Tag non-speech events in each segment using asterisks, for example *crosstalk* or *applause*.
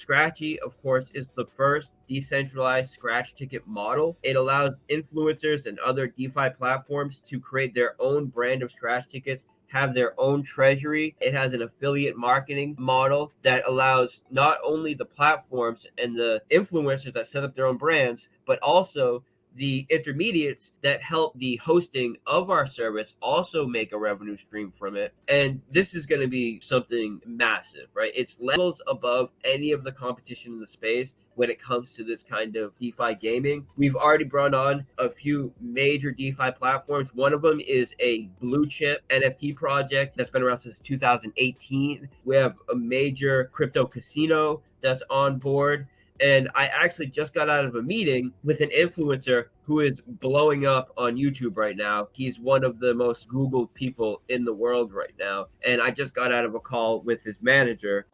Scratchy, of course, is the first decentralized scratch ticket model. It allows influencers and other DeFi platforms to create their own brand of scratch tickets have their own treasury. It has an affiliate marketing model that allows not only the platforms and the influencers that set up their own brands, but also the intermediates that help the hosting of our service also make a revenue stream from it. And this is going to be something massive, right? It's levels above any of the competition in the space when it comes to this kind of DeFi gaming. We've already brought on a few major DeFi platforms. One of them is a blue chip NFT project that's been around since 2018. We have a major crypto casino that's on board. And I actually just got out of a meeting with an influencer who is blowing up on YouTube right now. He's one of the most Googled people in the world right now. And I just got out of a call with his manager.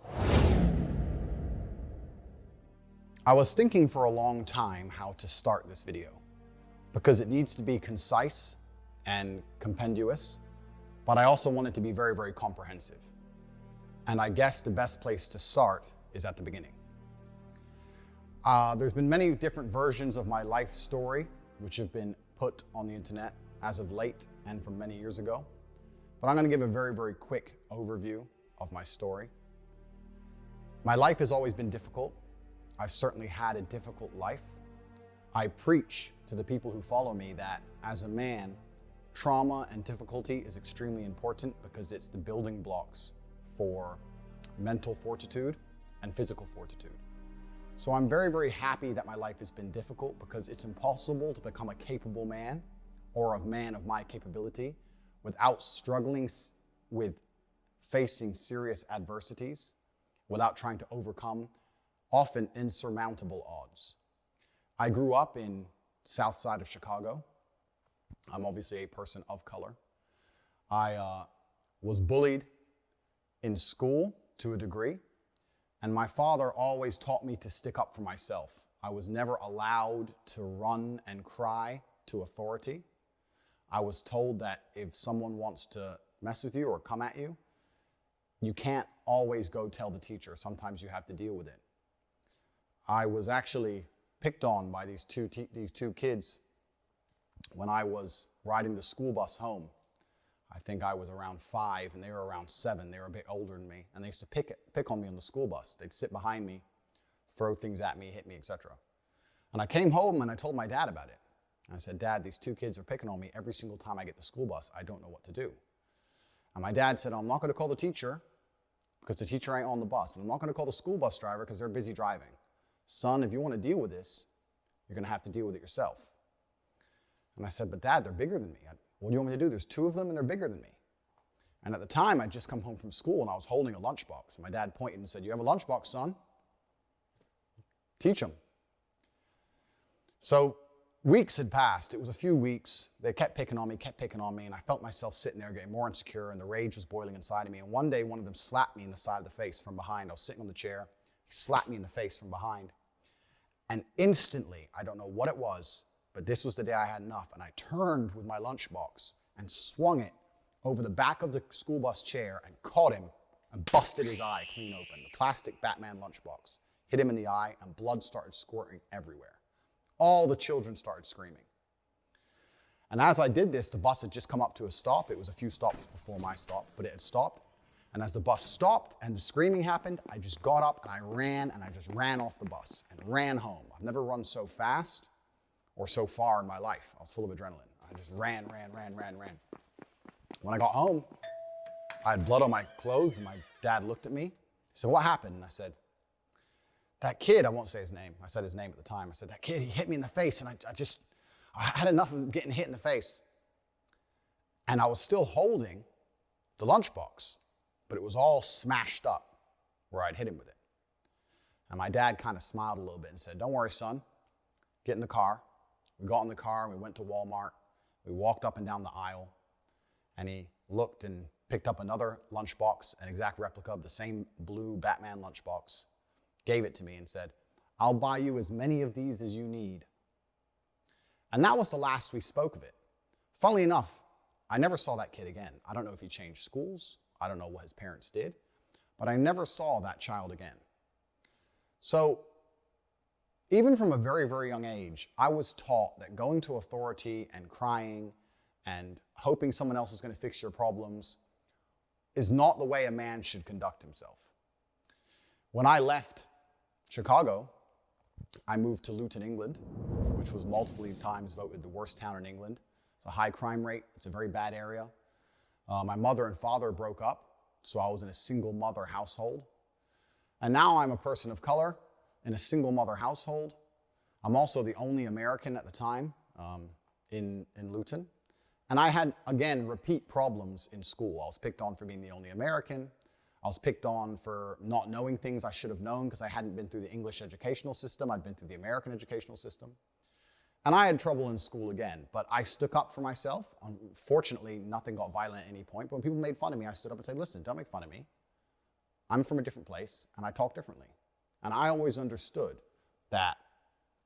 I was thinking for a long time how to start this video because it needs to be concise and compendious, but I also want it to be very, very comprehensive. And I guess the best place to start is at the beginning. Uh, there's been many different versions of my life story, which have been put on the internet as of late and from many years ago. But I'm going to give a very, very quick overview of my story. My life has always been difficult. I've certainly had a difficult life. I preach to the people who follow me that as a man, trauma and difficulty is extremely important because it's the building blocks for mental fortitude and physical fortitude. So I'm very, very happy that my life has been difficult because it's impossible to become a capable man or a man of my capability without struggling with facing serious adversities, without trying to overcome often insurmountable odds. I grew up in south side of Chicago. I'm obviously a person of color. I uh, was bullied in school to a degree. And my father always taught me to stick up for myself. I was never allowed to run and cry to authority. I was told that if someone wants to mess with you or come at you, you can't always go tell the teacher. Sometimes you have to deal with it. I was actually picked on by these two, these two kids when I was riding the school bus home. I think I was around five and they were around seven. They were a bit older than me. And they used to pick, pick on me on the school bus. They'd sit behind me, throw things at me, hit me, etc. And I came home and I told my dad about it. I said, Dad, these two kids are picking on me every single time I get the school bus. I don't know what to do. And my dad said, I'm not going to call the teacher because the teacher ain't on the bus. And I'm not going to call the school bus driver because they're busy driving. Son, if you want to deal with this, you're going to have to deal with it yourself. And I said, But Dad, they're bigger than me. What do you want me to do? There's two of them and they're bigger than me. And at the time, I'd just come home from school and I was holding a lunchbox. My dad pointed and said, You have a lunchbox, son? Teach them. So weeks had passed. It was a few weeks. They kept picking on me, kept picking on me, and I felt myself sitting there getting more insecure, and the rage was boiling inside of me. And one day, one of them slapped me in the side of the face from behind. I was sitting on the chair. He slapped me in the face from behind. And instantly, I don't know what it was, but this was the day I had enough, and I turned with my lunchbox and swung it over the back of the school bus chair and caught him and busted his eye clean open. The plastic Batman lunchbox hit him in the eye, and blood started squirting everywhere. All the children started screaming. And as I did this, the bus had just come up to a stop. It was a few stops before my stop, but it had stopped. And as the bus stopped and the screaming happened, I just got up and I ran and I just ran off the bus and ran home. I've never run so fast or so far in my life. I was full of adrenaline. I just ran, ran, ran, ran, ran. When I got home, I had blood on my clothes, and my dad looked at me. He said, What happened? And I said, That kid, I won't say his name. I said his name at the time. I said, That kid, he hit me in the face, and I, I just, I had enough of getting hit in the face. And I was still holding the lunchbox, but it was all smashed up where I'd hit him with it. And my dad kind of smiled a little bit and said, Don't worry, son. Get in the car. We got in the car we went to Walmart. We walked up and down the aisle, and he looked and picked up another lunchbox, an exact replica of the same blue Batman lunchbox, gave it to me, and said, I'll buy you as many of these as you need. And that was the last we spoke of it. Funnily enough, I never saw that kid again. I don't know if he changed schools. I don't know what his parents did, but I never saw that child again. So, even from a very, very young age, I was taught that going to authority and crying and hoping someone else is going to fix your problems is not the way a man should conduct himself. When I left Chicago, I moved to Luton, England, which was multiple times voted the worst town in England. It's a high crime rate, it's a very bad area. Uh, my mother and father broke up, so I was in a single mother household. And now I'm a person of color in a single mother household. I'm also the only American at the time um, in, in Luton. And I had, again, repeat problems in school. I was picked on for being the only American. I was picked on for not knowing things I should have known because I hadn't been through the English educational system. I'd been through the American educational system. And I had trouble in school again, but I stuck up for myself. Unfortunately, nothing got violent at any point. But when people made fun of me, I stood up and said, listen, don't make fun of me. I'm from a different place and I talk differently. And I always understood that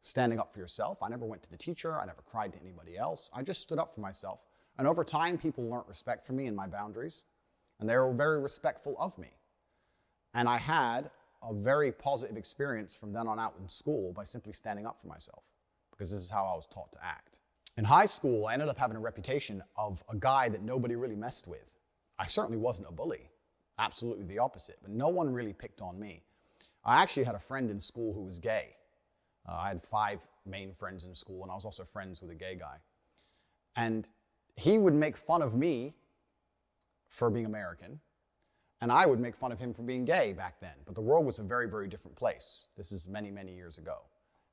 standing up for yourself, I never went to the teacher, I never cried to anybody else. I just stood up for myself. And over time, people learned respect for me and my boundaries, and they were very respectful of me. And I had a very positive experience from then on out in school by simply standing up for myself, because this is how I was taught to act. In high school, I ended up having a reputation of a guy that nobody really messed with. I certainly wasn't a bully, absolutely the opposite, but no one really picked on me. I actually had a friend in school who was gay. Uh, I had five main friends in school, and I was also friends with a gay guy. And he would make fun of me for being American, and I would make fun of him for being gay back then. But the world was a very, very different place. This is many, many years ago.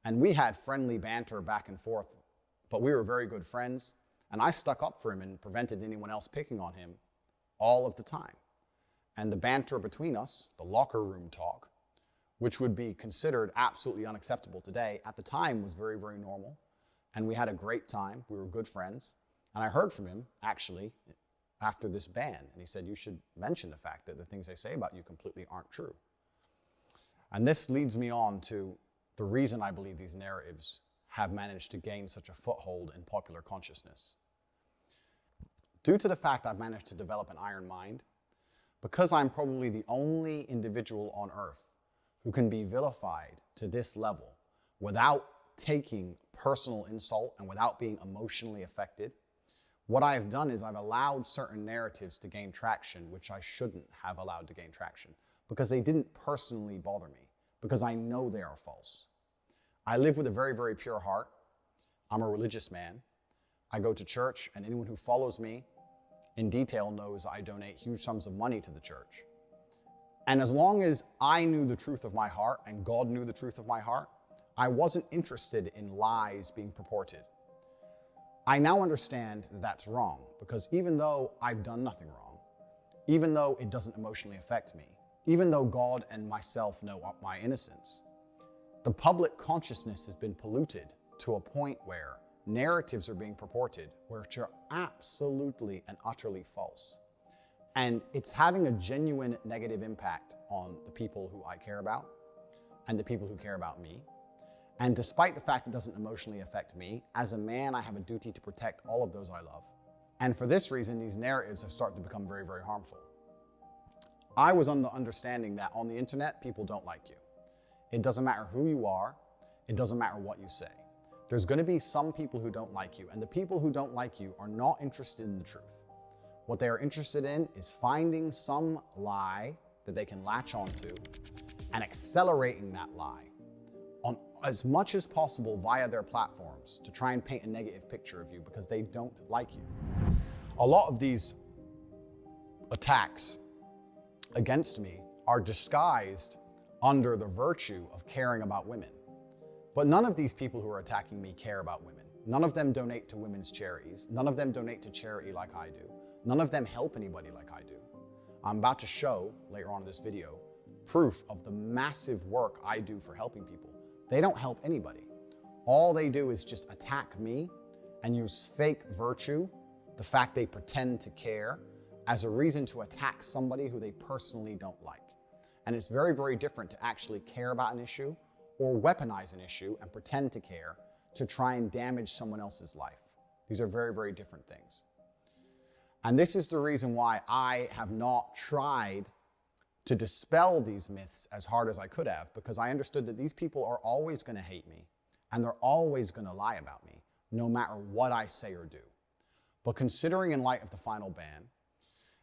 And we had friendly banter back and forth, but we were very good friends. And I stuck up for him and prevented anyone else picking on him all of the time. And the banter between us, the locker room talk, which would be considered absolutely unacceptable today, at the time was very, very normal. And we had a great time. We were good friends. And I heard from him, actually, after this ban. And he said, You should mention the fact that the things they say about you completely aren't true. And this leads me on to the reason I believe these narratives have managed to gain such a foothold in popular consciousness. Due to the fact I've managed to develop an iron mind, because I'm probably the only individual on earth who can be vilified to this level without taking personal insult and without being emotionally affected, what I have done is I've allowed certain narratives to gain traction, which I shouldn't have allowed to gain traction because they didn't personally bother me, because I know they are false. I live with a very, very pure heart. I'm a religious man. I go to church, and anyone who follows me in detail knows I donate huge sums of money to the church. And as long as I knew the truth of my heart and God knew the truth of my heart, I wasn't interested in lies being purported. I now understand that that's wrong because even though I've done nothing wrong, even though it doesn't emotionally affect me, even though God and myself know my innocence, the public consciousness has been polluted to a point where narratives are being purported which are absolutely and utterly false. And it's having a genuine negative impact on the people who I care about and the people who care about me. And despite the fact it doesn't emotionally affect me, as a man, I have a duty to protect all of those I love. And for this reason, these narratives have started to become very, very harmful. I was under understanding that on the internet, people don't like you. It doesn't matter who you are. It doesn't matter what you say. There's going to be some people who don't like you, and the people who don't like you are not interested in the truth. What they are interested in is finding some lie that they can latch onto and accelerating that lie on as much as possible via their platforms to try and paint a negative picture of you because they don't like you. A lot of these attacks against me are disguised under the virtue of caring about women. But none of these people who are attacking me care about women. None of them donate to women's charities. None of them donate to charity like I do. None of them help anybody like I do. I'm about to show later on in this video proof of the massive work I do for helping people. They don't help anybody. All they do is just attack me and use fake virtue, the fact they pretend to care, as a reason to attack somebody who they personally don't like. And it's very, very different to actually care about an issue or weaponize an issue and pretend to care to try and damage someone else's life. These are very, very different things. And this is the reason why I have not tried to dispel these myths as hard as I could have because I understood that these people are always going to hate me and they're always going to lie about me, no matter what I say or do. But considering in light of the final ban,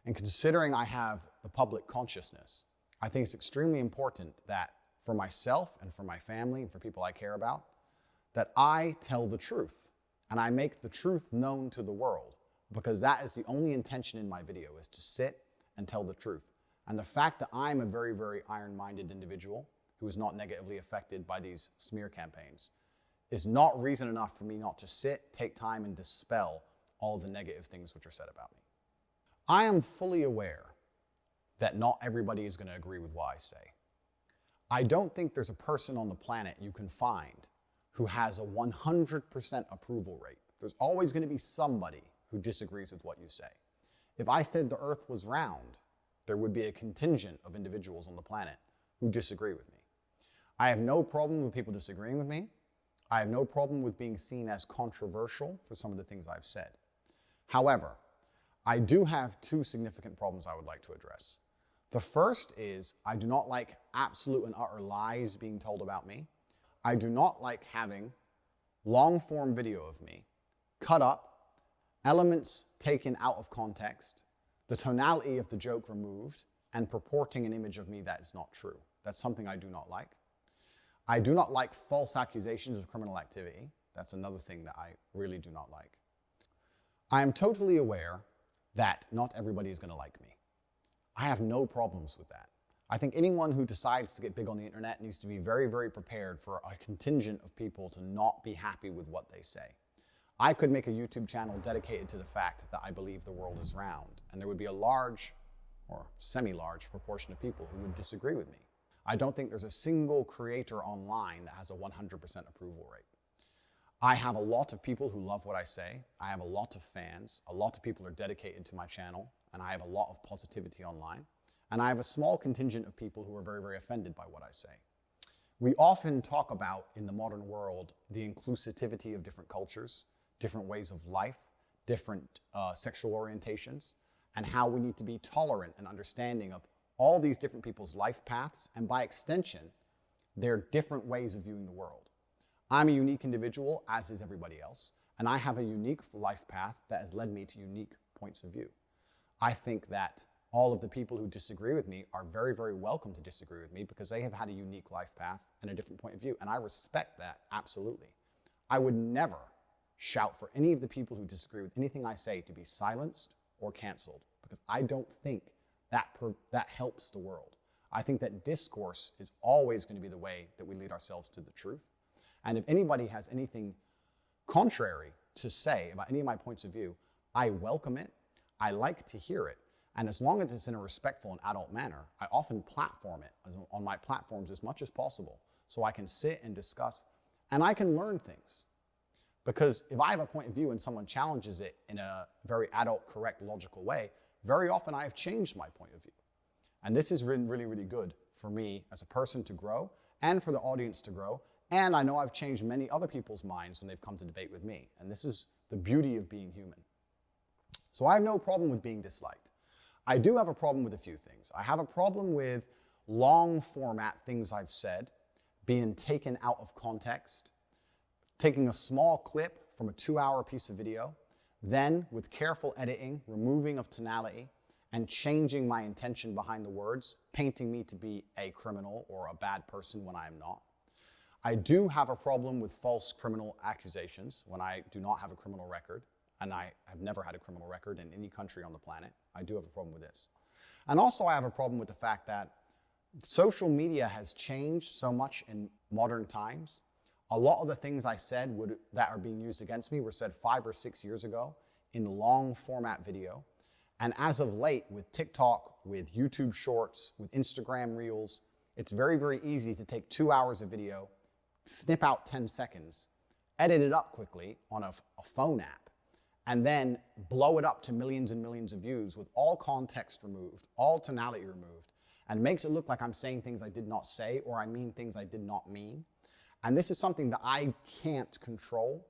and considering I have the public consciousness, I think it's extremely important that for myself and for my family and for people I care about, that I tell the truth and I make the truth known to the world because that is the only intention in my video is to sit and tell the truth. And the fact that I'm a very, very iron-minded individual who is not negatively affected by these smear campaigns is not reason enough for me not to sit, take time, and dispel all the negative things which are said about me. I am fully aware that not everybody is going to agree with what I say. I don't think there's a person on the planet you can find who has a 100% approval rate. There's always going to be somebody who disagrees with what you say. If I said the earth was round, there would be a contingent of individuals on the planet who disagree with me. I have no problem with people disagreeing with me. I have no problem with being seen as controversial for some of the things I've said. However, I do have two significant problems I would like to address. The first is I do not like absolute and utter lies being told about me. I do not like having long form video of me cut up, elements taken out of context, the tonality of the joke removed, and purporting an image of me that is not true. That's something I do not like. I do not like false accusations of criminal activity. That's another thing that I really do not like. I am totally aware that not everybody is going to like me. I have no problems with that. I think anyone who decides to get big on the internet needs to be very, very prepared for a contingent of people to not be happy with what they say. I could make a YouTube channel dedicated to the fact that I believe the world is round, and there would be a large or semi-large proportion of people who would disagree with me. I don't think there's a single creator online that has a 100% approval rate. I have a lot of people who love what I say. I have a lot of fans. A lot of people are dedicated to my channel, and I have a lot of positivity online. And I have a small contingent of people who are very, very offended by what I say. We often talk about, in the modern world, the inclusivity of different cultures, different ways of life, different uh, sexual orientations, and how we need to be tolerant and understanding of all these different people's life paths, and by extension, their different ways of viewing the world. I'm a unique individual, as is everybody else, and I have a unique life path that has led me to unique points of view. I think that all of the people who disagree with me are very, very welcome to disagree with me because they have had a unique life path and a different point of view, and I respect that absolutely. I would never shout for any of the people who disagree with anything I say to be silenced or canceled because I don't think that, that helps the world. I think that discourse is always going to be the way that we lead ourselves to the truth. And if anybody has anything contrary to say about any of my points of view, I welcome it. I like to hear it. And as long as it's in a respectful and adult manner, I often platform it on my platforms as much as possible so I can sit and discuss and I can learn things. Because if I have a point of view and someone challenges it in a very adult, correct, logical way, very often I have changed my point of view. And this has been really, really good for me as a person to grow and for the audience to grow. And I know I've changed many other people's minds when they've come to debate with me. And this is the beauty of being human. So I have no problem with being disliked. I do have a problem with a few things. I have a problem with long format things I've said being taken out of context taking a small clip from a two hour piece of video, then with careful editing, removing of tonality, and changing my intention behind the words, painting me to be a criminal or a bad person when I am not. I do have a problem with false criminal accusations when I do not have a criminal record, and I have never had a criminal record in any country on the planet. I do have a problem with this. And also I have a problem with the fact that social media has changed so much in modern times a lot of the things I said would, that are being used against me were said five or six years ago in long format video. And as of late, with TikTok, with YouTube Shorts, with Instagram Reels, it's very, very easy to take two hours of video, snip out 10 seconds, edit it up quickly on a, a phone app, and then blow it up to millions and millions of views with all context removed, all tonality removed, and makes it look like I'm saying things I did not say or I mean things I did not mean. And this is something that I can't control.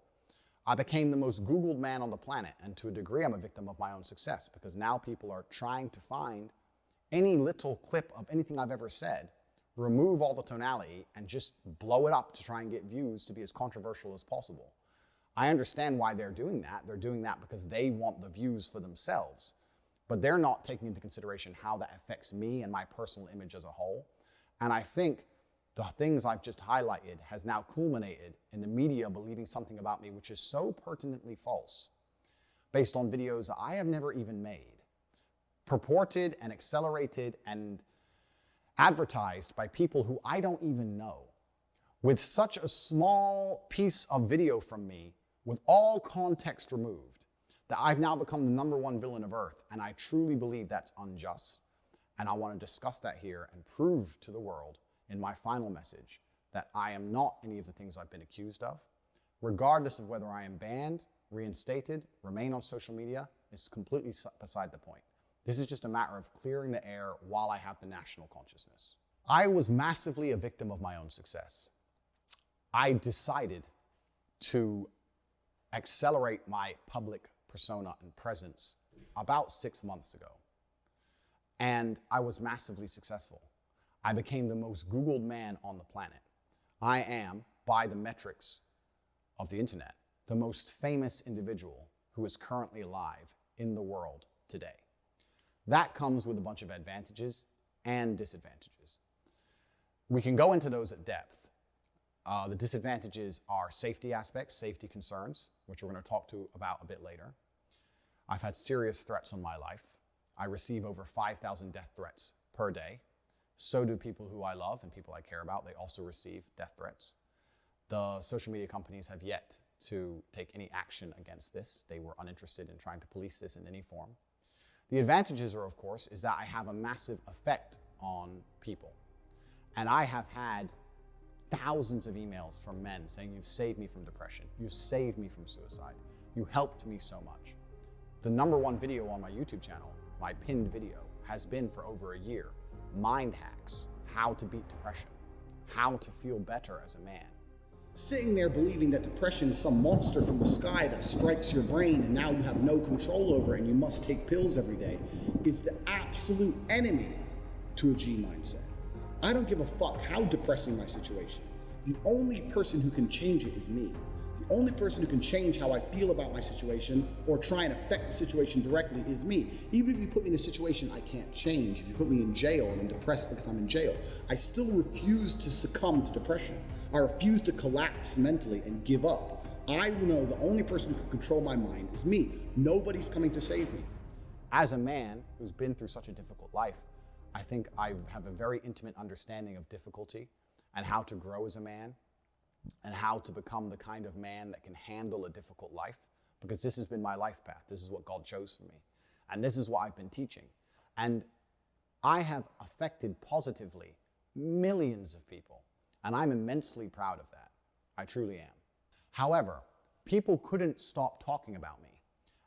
I became the most Googled man on the planet, and to a degree, I'm a victim of my own success because now people are trying to find any little clip of anything I've ever said, remove all the tonality, and just blow it up to try and get views to be as controversial as possible. I understand why they're doing that. They're doing that because they want the views for themselves, but they're not taking into consideration how that affects me and my personal image as a whole. And I think the things I've just highlighted has now culminated in the media believing something about me which is so pertinently false based on videos that I have never even made, purported and accelerated and advertised by people who I don't even know, with such a small piece of video from me, with all context removed, that I've now become the number one villain of Earth, and I truly believe that's unjust. And I want to discuss that here and prove to the world in my final message that I am not any of the things I've been accused of, regardless of whether I am banned reinstated, remain on social media is completely beside the point. This is just a matter of clearing the air while I have the national consciousness. I was massively a victim of my own success. I decided to accelerate my public persona and presence about six months ago. And I was massively successful. I became the most Googled man on the planet. I am, by the metrics of the internet, the most famous individual who is currently alive in the world today. That comes with a bunch of advantages and disadvantages. We can go into those at depth. Uh, the disadvantages are safety aspects, safety concerns, which we're going to talk to about a bit later. I've had serious threats on my life. I receive over 5,000 death threats per day. So do people who I love and people I care about. They also receive death threats. The social media companies have yet to take any action against this. They were uninterested in trying to police this in any form. The advantages are, of course, is that I have a massive effect on people. And I have had thousands of emails from men saying, You've saved me from depression. You saved me from suicide. You helped me so much. The number one video on my YouTube channel, my pinned video, has been for over a year Mind Hacks How to Beat Depression, How to Feel Better as a Man sitting there believing that depression is some monster from the sky that strikes your brain and now you have no control over it and you must take pills every day is the absolute enemy to a G mindset. I don't give a fuck how depressing my situation. The only person who can change it is me. The only person who can change how I feel about my situation or try and affect the situation directly is me. Even if you put me in a situation I can't change, if you put me in jail and I'm depressed because I'm in jail, I still refuse to succumb to depression. I refuse to collapse mentally and give up. I know the only person who can control my mind is me. Nobody's coming to save me. As a man who's been through such a difficult life, I think I have a very intimate understanding of difficulty and how to grow as a man and how to become the kind of man that can handle a difficult life because this has been my life path. This is what God chose for me. And this is what I've been teaching. And I have affected positively millions of people. And I'm immensely proud of that. I truly am. However, people couldn't stop talking about me.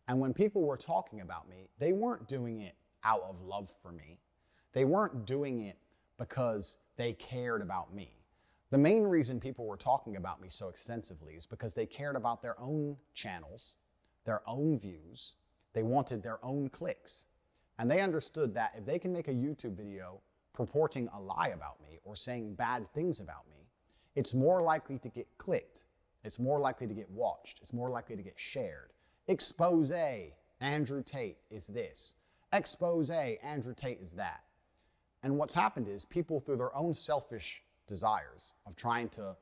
And when people were talking about me, they weren't doing it out of love for me. They weren't doing it because they cared about me. The main reason people were talking about me so extensively is because they cared about their own channels, their own views, they wanted their own clicks. And they understood that if they can make a YouTube video purporting a lie about me or saying bad things about me, it's more likely to get clicked, it's more likely to get watched, it's more likely to get shared. Expose a Andrew Tate is this. Expose a Andrew Tate is that. And what's happened is people, through their own selfish desires of trying to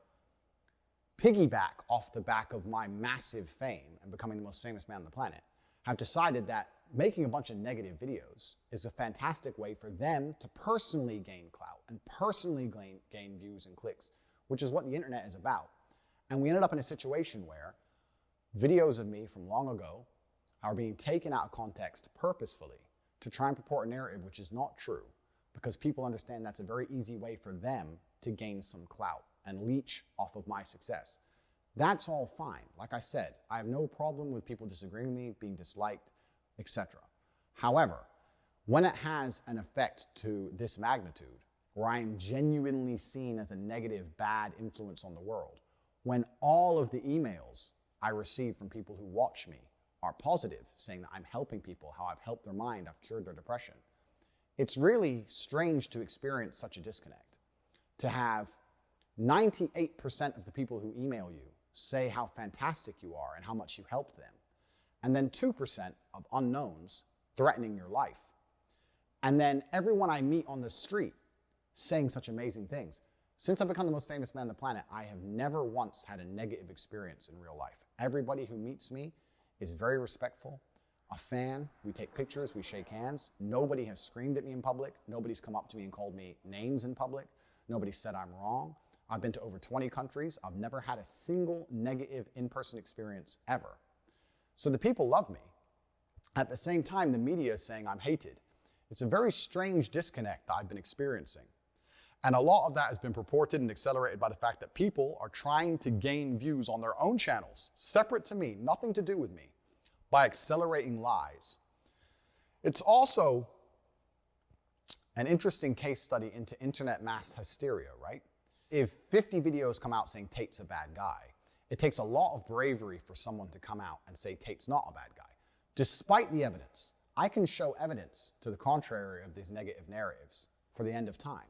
piggyback off the back of my massive fame and becoming the most famous man on the planet, have decided that making a bunch of negative videos is a fantastic way for them to personally gain clout and personally gain, gain views and clicks, which is what the internet is about. And we ended up in a situation where videos of me from long ago are being taken out of context purposefully to try and purport a narrative which is not true because people understand that's a very easy way for them to gain some clout and leech off of my success. That's all fine. Like I said, I have no problem with people disagreeing with me, being disliked, etc. However, when it has an effect to this magnitude, where I am genuinely seen as a negative, bad influence on the world, when all of the emails I receive from people who watch me are positive, saying that I'm helping people, how I've helped their mind, I've cured their depression, It's really strange to experience such a disconnect, to have 98% of the people who email you say how fantastic you are and how much you helped them, and then 2% of unknowns threatening your life. And then everyone I meet on the street saying such amazing things. Since I've become the most famous man on the planet, I have never once had a negative experience in real life. Everybody who meets me is very respectful, a fan. We take pictures, we shake hands. Nobody has screamed at me in public. Nobody's come up to me and called me names in public. Nobody said I'm wrong. I've been to over 20 countries. I've never had a single negative in person experience ever. So the people love me. At the same time, the media is saying I'm hated. It's a very strange disconnect that I've been experiencing. And a lot of that has been purported and accelerated by the fact that people are trying to gain views on their own channels, separate to me, nothing to do with me, by accelerating lies. It's also an interesting case study into internet mass hysteria, right? If 50 videos come out saying Tate's a bad guy, it takes a lot of bravery for someone to come out and say Tate's not a bad guy. Despite the evidence, I can show evidence to the contrary of these negative narratives for the end of time.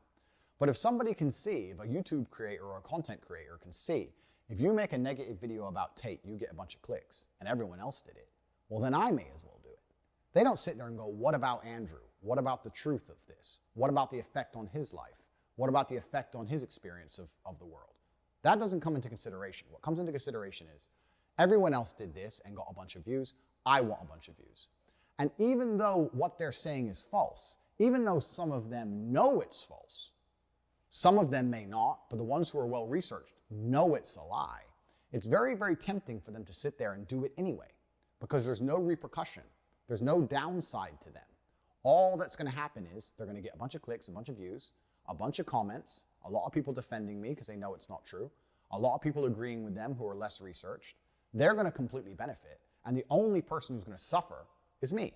But if somebody can see, if a YouTube creator or a content creator can see, if you make a negative video about Tate, you get a bunch of clicks, and everyone else did it, well, then I may as well do it. They don't sit there and go, what about Andrew? What about the truth of this? What about the effect on his life? What about the effect on his experience of, of the world? That doesn't come into consideration. What comes into consideration is everyone else did this and got a bunch of views. I want a bunch of views. And even though what they're saying is false, even though some of them know it's false, some of them may not, but the ones who are well researched know it's a lie. It's very, very tempting for them to sit there and do it anyway because there's no repercussion. There's no downside to them. All that's going to happen is they're going to get a bunch of clicks, a bunch of views, a bunch of comments, a lot of people defending me because they know it's not true, a lot of people agreeing with them who are less researched. They're going to completely benefit. And the only person who's going to suffer is me.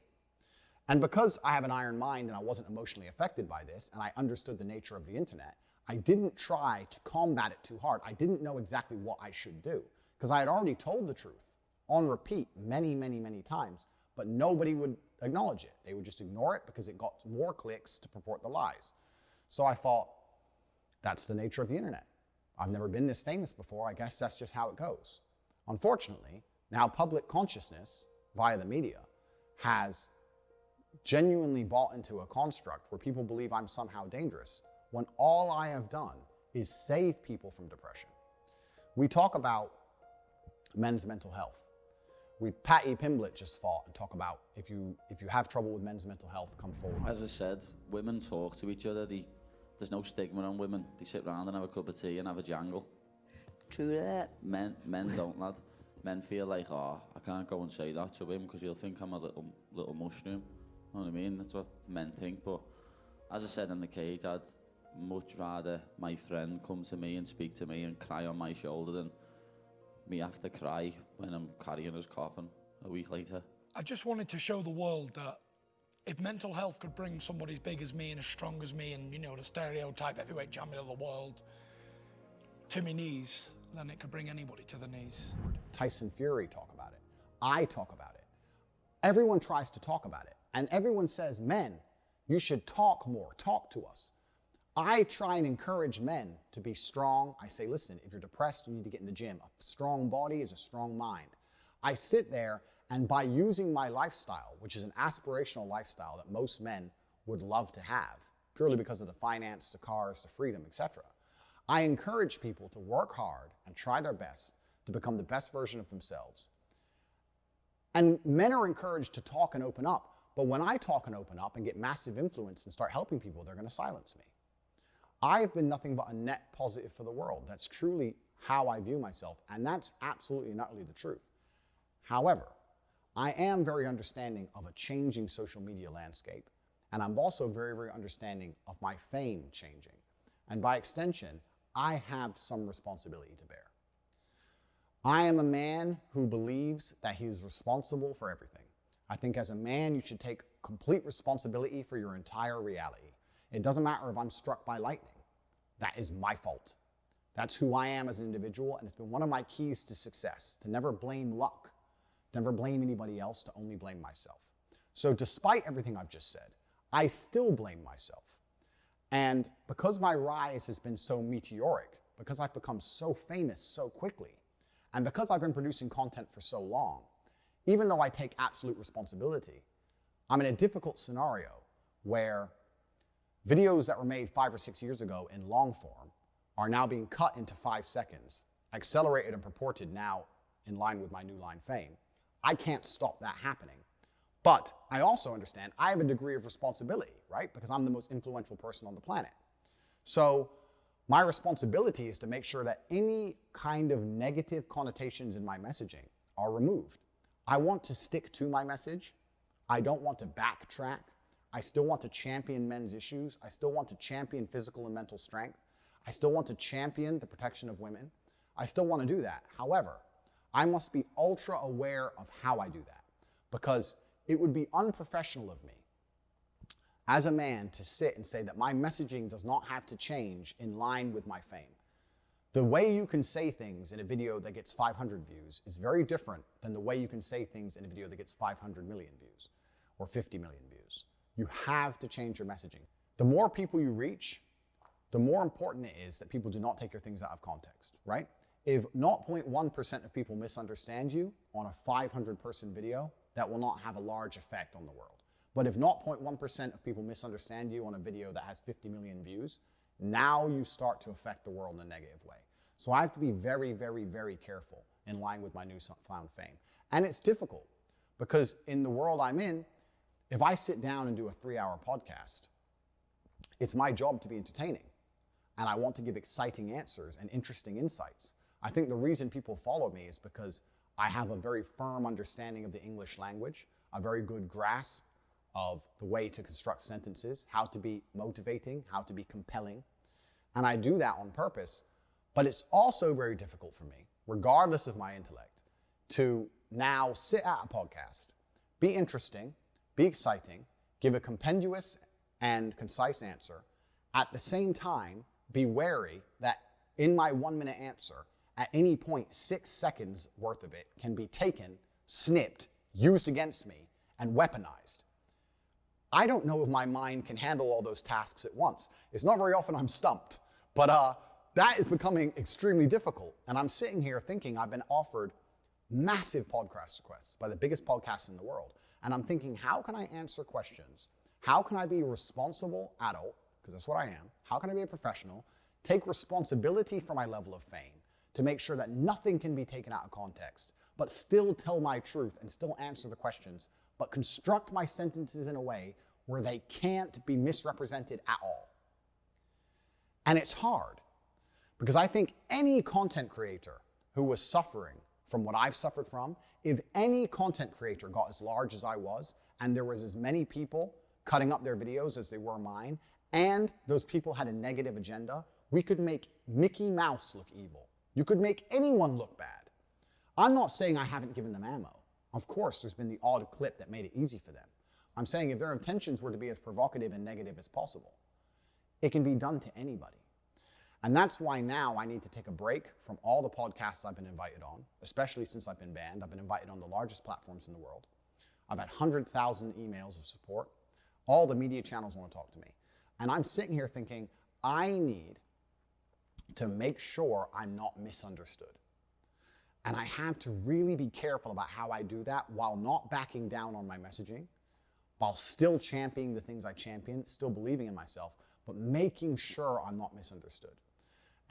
And because I have an iron mind and I wasn't emotionally affected by this and I understood the nature of the internet, I didn't try to combat it too hard. I didn't know exactly what I should do because I had already told the truth on repeat many, many, many times, but nobody would acknowledge it. They would just ignore it because it got more clicks to purport the lies. So I thought, that's the nature of the internet. I've never been this famous before. I guess that's just how it goes. Unfortunately, now public consciousness via the media has genuinely bought into a construct where people believe I'm somehow dangerous when all I have done is save people from depression. We talk about men's mental health. We Paddy Pimblett just fought and talk about if you if you have trouble with men's mental health, come forward. As I said, women talk to each other. They, there's no stigma on women. They sit around and have a cup of tea and have a jangle. True to that. Men, men don't, lad. Men feel like, oh, I can't go and say that to him because he'll think I'm a little, little mushroom. You know what I mean? That's what men think. But as I said in the cage, I'd much rather my friend come to me and speak to me and cry on my shoulder than me have to cry when I'm carrying his coffin a week later. I just wanted to show the world that if mental health could bring somebody as big as me and as strong as me and, you know, the stereotype heavyweight champion of the world to my knees, then it could bring anybody to the knees. Tyson Fury talk about it. I talk about it. Everyone tries to talk about it. And everyone says, men, you should talk more, talk to us. I try and encourage men to be strong. I say, listen, if you're depressed, you need to get in the gym. A strong body is a strong mind. I sit there and by using my lifestyle, which is an aspirational lifestyle that most men would love to have, purely because of the finance, the cars, the freedom, etc., I encourage people to work hard and try their best to become the best version of themselves. And men are encouraged to talk and open up. But when I talk and open up and get massive influence and start helping people, they're going to silence me. I've been nothing but a net positive for the world. That's truly how I view myself, and that's absolutely not really the truth. However, I am very understanding of a changing social media landscape, and I'm also very, very understanding of my fame changing. And by extension, I have some responsibility to bear. I am a man who believes that he is responsible for everything. I think as a man, you should take complete responsibility for your entire reality. It doesn't matter if I'm struck by lightning. That is my fault. That's who I am as an individual, and it's been one of my keys to success to never blame luck, never blame anybody else, to only blame myself. So, despite everything I've just said, I still blame myself. And because my rise has been so meteoric, because I've become so famous so quickly, and because I've been producing content for so long, even though I take absolute responsibility, I'm in a difficult scenario where videos that were made five or six years ago in long form are now being cut into five seconds, accelerated and purported now in line with my new line fame. I can't stop that happening. But I also understand I have a degree of responsibility, right? Because I'm the most influential person on the planet. So my responsibility is to make sure that any kind of negative connotations in my messaging are removed. I want to stick to my message. I don't want to backtrack. I still want to champion men's issues. I still want to champion physical and mental strength. I still want to champion the protection of women. I still want to do that. However, I must be ultra aware of how I do that because it would be unprofessional of me as a man to sit and say that my messaging does not have to change in line with my fame. The way you can say things in a video that gets 500 views is very different than the way you can say things in a video that gets 500 million views or 50 million views. You have to change your messaging. The more people you reach, the more important it is that people do not take your things out of context, right? If 0.1% of people misunderstand you on a 500 person video, that will not have a large effect on the world. But if 0.1% of people misunderstand you on a video that has 50 million views, now you start to affect the world in a negative way. So I have to be very, very, very careful in line with my newfound fame. And it's difficult because in the world I'm in, if I sit down and do a three hour podcast, it's my job to be entertaining. And I want to give exciting answers and interesting insights. I think the reason people follow me is because I have a very firm understanding of the English language, a very good grasp of the way to construct sentences, how to be motivating, how to be compelling. And I do that on purpose. But it's also very difficult for me, regardless of my intellect, to now sit at a podcast, be interesting, be exciting, give a compendious and concise answer, at the same time, be wary that in my one minute answer, at any point, six seconds worth of it can be taken, snipped, used against me, and weaponized. I don't know if my mind can handle all those tasks at once. It's not very often I'm stumped, but uh, that is becoming extremely difficult. And I'm sitting here thinking I've been offered massive podcast requests by the biggest podcasts in the world. And I'm thinking, how can I answer questions? How can I be a responsible adult? Because that's what I am. How can I be a professional? Take responsibility for my level of fame to make sure that nothing can be taken out of context, but still tell my truth and still answer the questions, but construct my sentences in a way where they can't be misrepresented at all. And it's hard because I think any content creator who was suffering from what I've suffered from, if any content creator got as large as I was, and there was as many people cutting up their videos as they were mine, and those people had a negative agenda, we could make Mickey Mouse look evil. You could make anyone look bad. I'm not saying I haven't given them ammo. Of course, there's been the odd clip that made it easy for them. I'm saying if their intentions were to be as provocative and negative as possible, it can be done to anybody. And that's why now I need to take a break from all the podcasts I've been invited on, especially since I've been banned. I've been invited on the largest platforms in the world. I've had 100,000 emails of support. All the media channels want to talk to me. And I'm sitting here thinking, I need to make sure I'm not misunderstood. And I have to really be careful about how I do that while not backing down on my messaging, while still championing the things I champion, still believing in myself, but making sure I'm not misunderstood.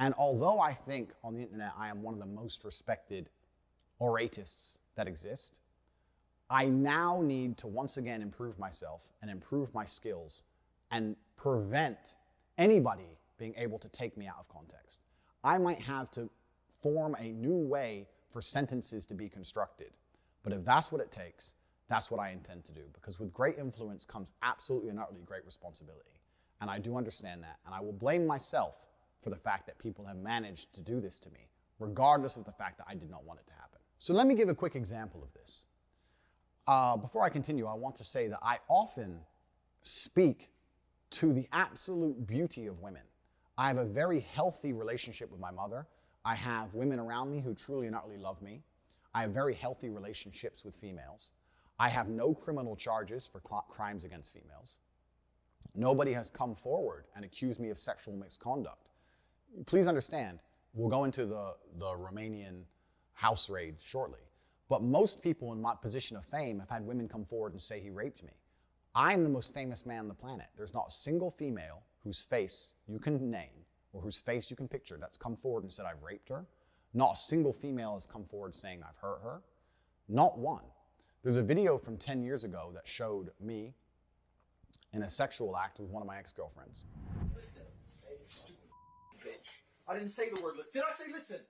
And although I think on the internet I am one of the most respected oratists that exist, I now need to once again improve myself and improve my skills and prevent anybody being able to take me out of context. I might have to form a new way for sentences to be constructed. But if that's what it takes, that's what I intend to do. Because with great influence comes absolutely and utterly great responsibility. And I do understand that. And I will blame myself for the fact that people have managed to do this to me, regardless of the fact that I did not want it to happen. So let me give a quick example of this. Uh, before I continue, I want to say that I often speak to the absolute beauty of women. I have a very healthy relationship with my mother. I have women around me who truly and utterly love me. I have very healthy relationships with females. I have no criminal charges for crimes against females. Nobody has come forward and accused me of sexual misconduct. Please understand, we'll go into the, the Romanian house raid shortly. But most people in my position of fame have had women come forward and say he raped me. I'm the most famous man on the planet. There's not a single female whose face you can name or whose face you can picture that's come forward and said I've raped her. Not a single female has come forward saying I've hurt her. Not one. There's a video from 10 years ago that showed me in a sexual act with one of my ex-girlfriends. Listen, hey, stupid bitch. I didn't say the word listen. Did I say listen?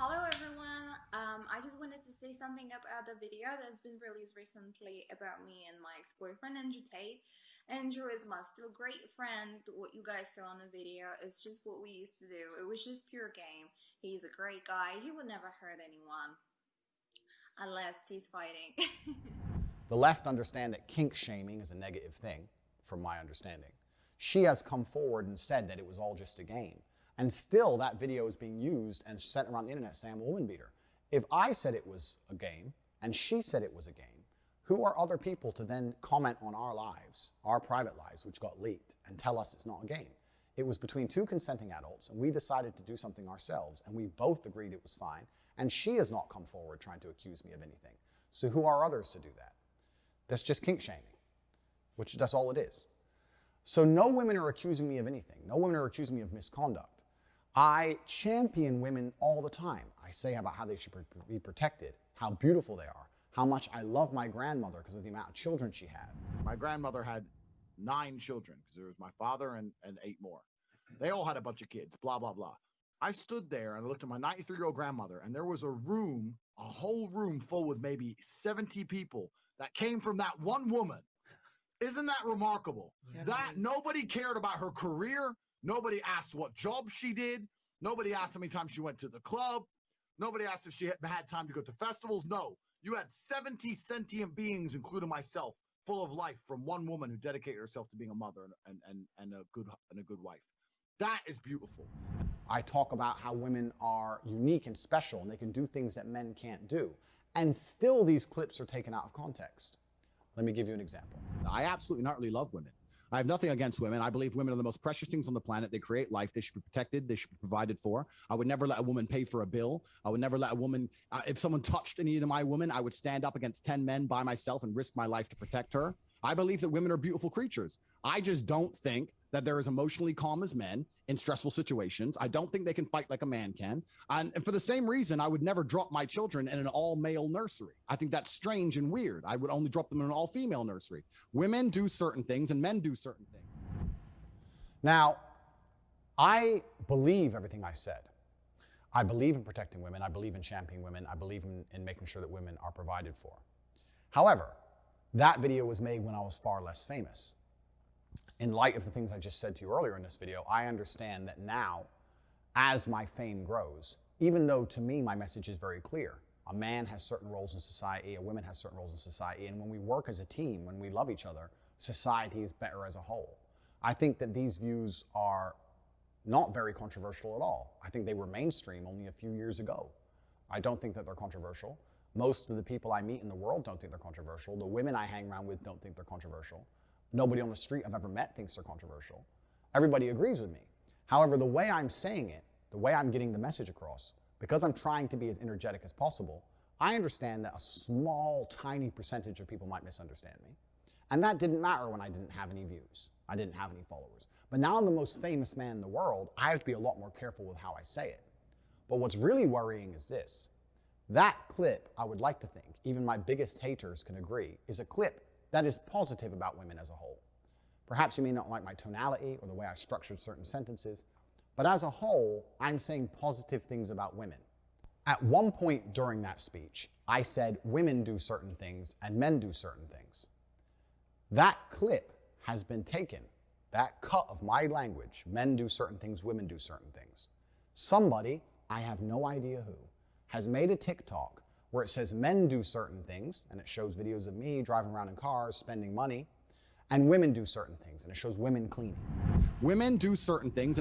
Hello everyone, um, I just wanted to say something about the video that's been released recently about me and my ex-boyfriend Andrew Tate. Andrew is my still great friend. What you guys saw in the video is just what we used to do. It was just pure game. He's a great guy. He would never hurt anyone. Unless he's fighting. *laughs* the left understand that kink shaming is a negative thing, from my understanding. She has come forward and said that it was all just a game. And still, that video is being used and sent around the internet saying I'm a woman beater. If I said it was a game and she said it was a game, who are other people to then comment on our lives, our private lives, which got leaked, and tell us it's not a game? It was between two consenting adults, and we decided to do something ourselves, and we both agreed it was fine, and she has not come forward trying to accuse me of anything. So who are others to do that? That's just kink shaming, which that's all it is. So no women are accusing me of anything. No women are accusing me of misconduct. I champion women all the time. I say about how they should be protected, how beautiful they are, how much I love my grandmother because of the amount of children she had. My grandmother had nine children because there was my father and, and eight more. They all had a bunch of kids, blah, blah, blah. I stood there and I looked at my 93 year old grandmother, and there was a room, a whole room full with maybe 70 people that came from that one woman. Isn't that remarkable? Yeah, that nobody cared about her career. Nobody asked what job she did. Nobody asked how many times she went to the club. Nobody asked if she had time to go to festivals. No, you had 70 sentient beings, including myself, full of life from one woman who dedicated herself to being a mother and, and, and a good and a good wife. That is beautiful. I talk about how women are unique and special and they can do things that men can't do. And still these clips are taken out of context. Let me give you an example. I absolutely not really love women. I have nothing against women. I believe women are the most precious things on the planet. They create life. They should be protected. They should be provided for. I would never let a woman pay for a bill. I would never let a woman, uh, if someone touched any of my women, I would stand up against 10 men by myself and risk my life to protect her. I believe that women are beautiful creatures. I just don't think that they're as emotionally calm as men in stressful situations. I don't think they can fight like a man can. And, and, for the same reason, I would never drop my children in an all male nursery. I think that's strange and weird. I would only drop them in an all female nursery. Women do certain things and men do certain things. Now, I believe everything I said. I believe in protecting women. I believe in championing women. I believe in, in making sure that women are provided for. However, that video was made when I was far less famous in light of the things I just said to you earlier in this video, I understand that now, as my fame grows, even though to me my message is very clear, a man has certain roles in society, a woman has certain roles in society, and when we work as a team, when we love each other, society is better as a whole. I think that these views are not very controversial at all. I think they were mainstream only a few years ago. I don't think that they're controversial. Most of the people I meet in the world don't think they're controversial. The women I hang around with don't think they're controversial. Nobody on the street I've ever met thinks they're controversial. Everybody agrees with me. However, the way I'm saying it, the way I'm getting the message across, because I'm trying to be as energetic as possible, I understand that a small, tiny percentage of people might misunderstand me. And that didn't matter when I didn't have any views. I didn't have any followers. But now I'm the most famous man in the world. I have to be a lot more careful with how I say it. But what's really worrying is this. That clip, I would like to think, even my biggest haters can agree, is a clip that is positive about women as a whole. Perhaps you may not like my tonality or the way I structured certain sentences, but as a whole, I'm saying positive things about women. At one point during that speech, I said women do certain things and men do certain things. That clip has been taken, that cut of my language, men do certain things, women do certain things. Somebody, I have no idea who, has made a TikTok where it says men do certain things, and it shows videos of me driving around in cars, spending money, and women do certain things, and it shows women cleaning. Women do certain things,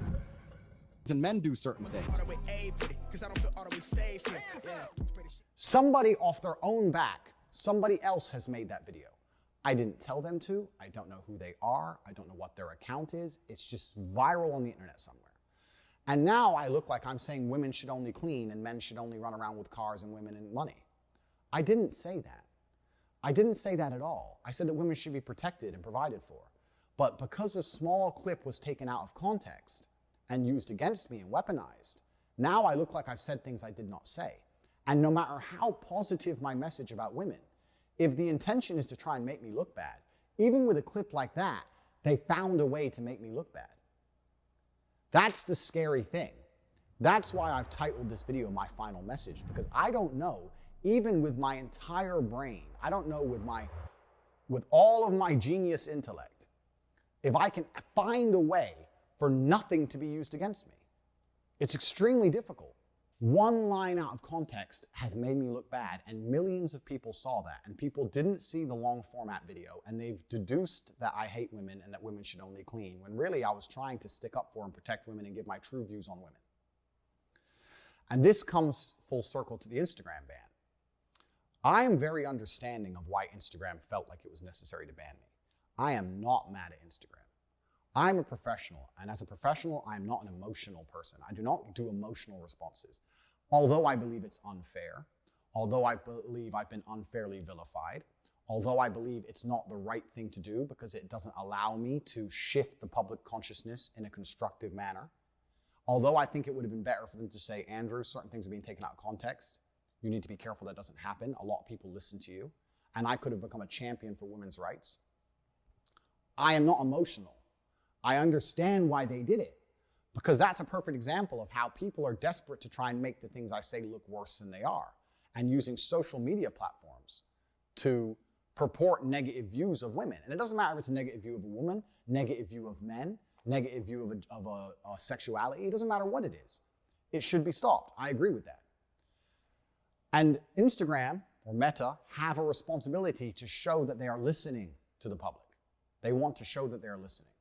and men do certain things. Somebody off their own back, somebody else has made that video. I didn't tell them to. I don't know who they are. I don't know what their account is. It's just viral on the internet somewhere. And now I look like I'm saying women should only clean and men should only run around with cars and women and money. I didn't say that. I didn't say that at all. I said that women should be protected and provided for. But because a small clip was taken out of context and used against me and weaponized, now I look like I've said things I did not say. And no matter how positive my message about women, if the intention is to try and make me look bad, even with a clip like that, they found a way to make me look bad. That's the scary thing. That's why I've titled this video My Final Message, because I don't know, even with my entire brain, I don't know with my with all of my genius intellect, if I can find a way for nothing to be used against me. It's extremely difficult. One line out of context has made me look bad, and millions of people saw that. And people didn't see the long format video, and they've deduced that I hate women and that women should only clean, when really I was trying to stick up for and protect women and give my true views on women. And this comes full circle to the Instagram ban. I am very understanding of why Instagram felt like it was necessary to ban me. I am not mad at Instagram. I'm a professional, and as a professional, I'm not an emotional person. I do not do emotional responses. Although I believe it's unfair, although I believe I've been unfairly vilified, although I believe it's not the right thing to do because it doesn't allow me to shift the public consciousness in a constructive manner, although I think it would have been better for them to say, Andrew, certain things are being taken out of context. You need to be careful that doesn't happen. A lot of people listen to you. And I could have become a champion for women's rights. I am not emotional. I understand why they did it because that's a perfect example of how people are desperate to try and make the things I say look worse than they are and using social media platforms to purport negative views of women. And it doesn't matter if it's a negative view of a woman, negative view of men, negative view of a, of a, a sexuality. It doesn't matter what it is. It should be stopped. I agree with that. And Instagram or Meta have a responsibility to show that they are listening to the public. They want to show that they are listening.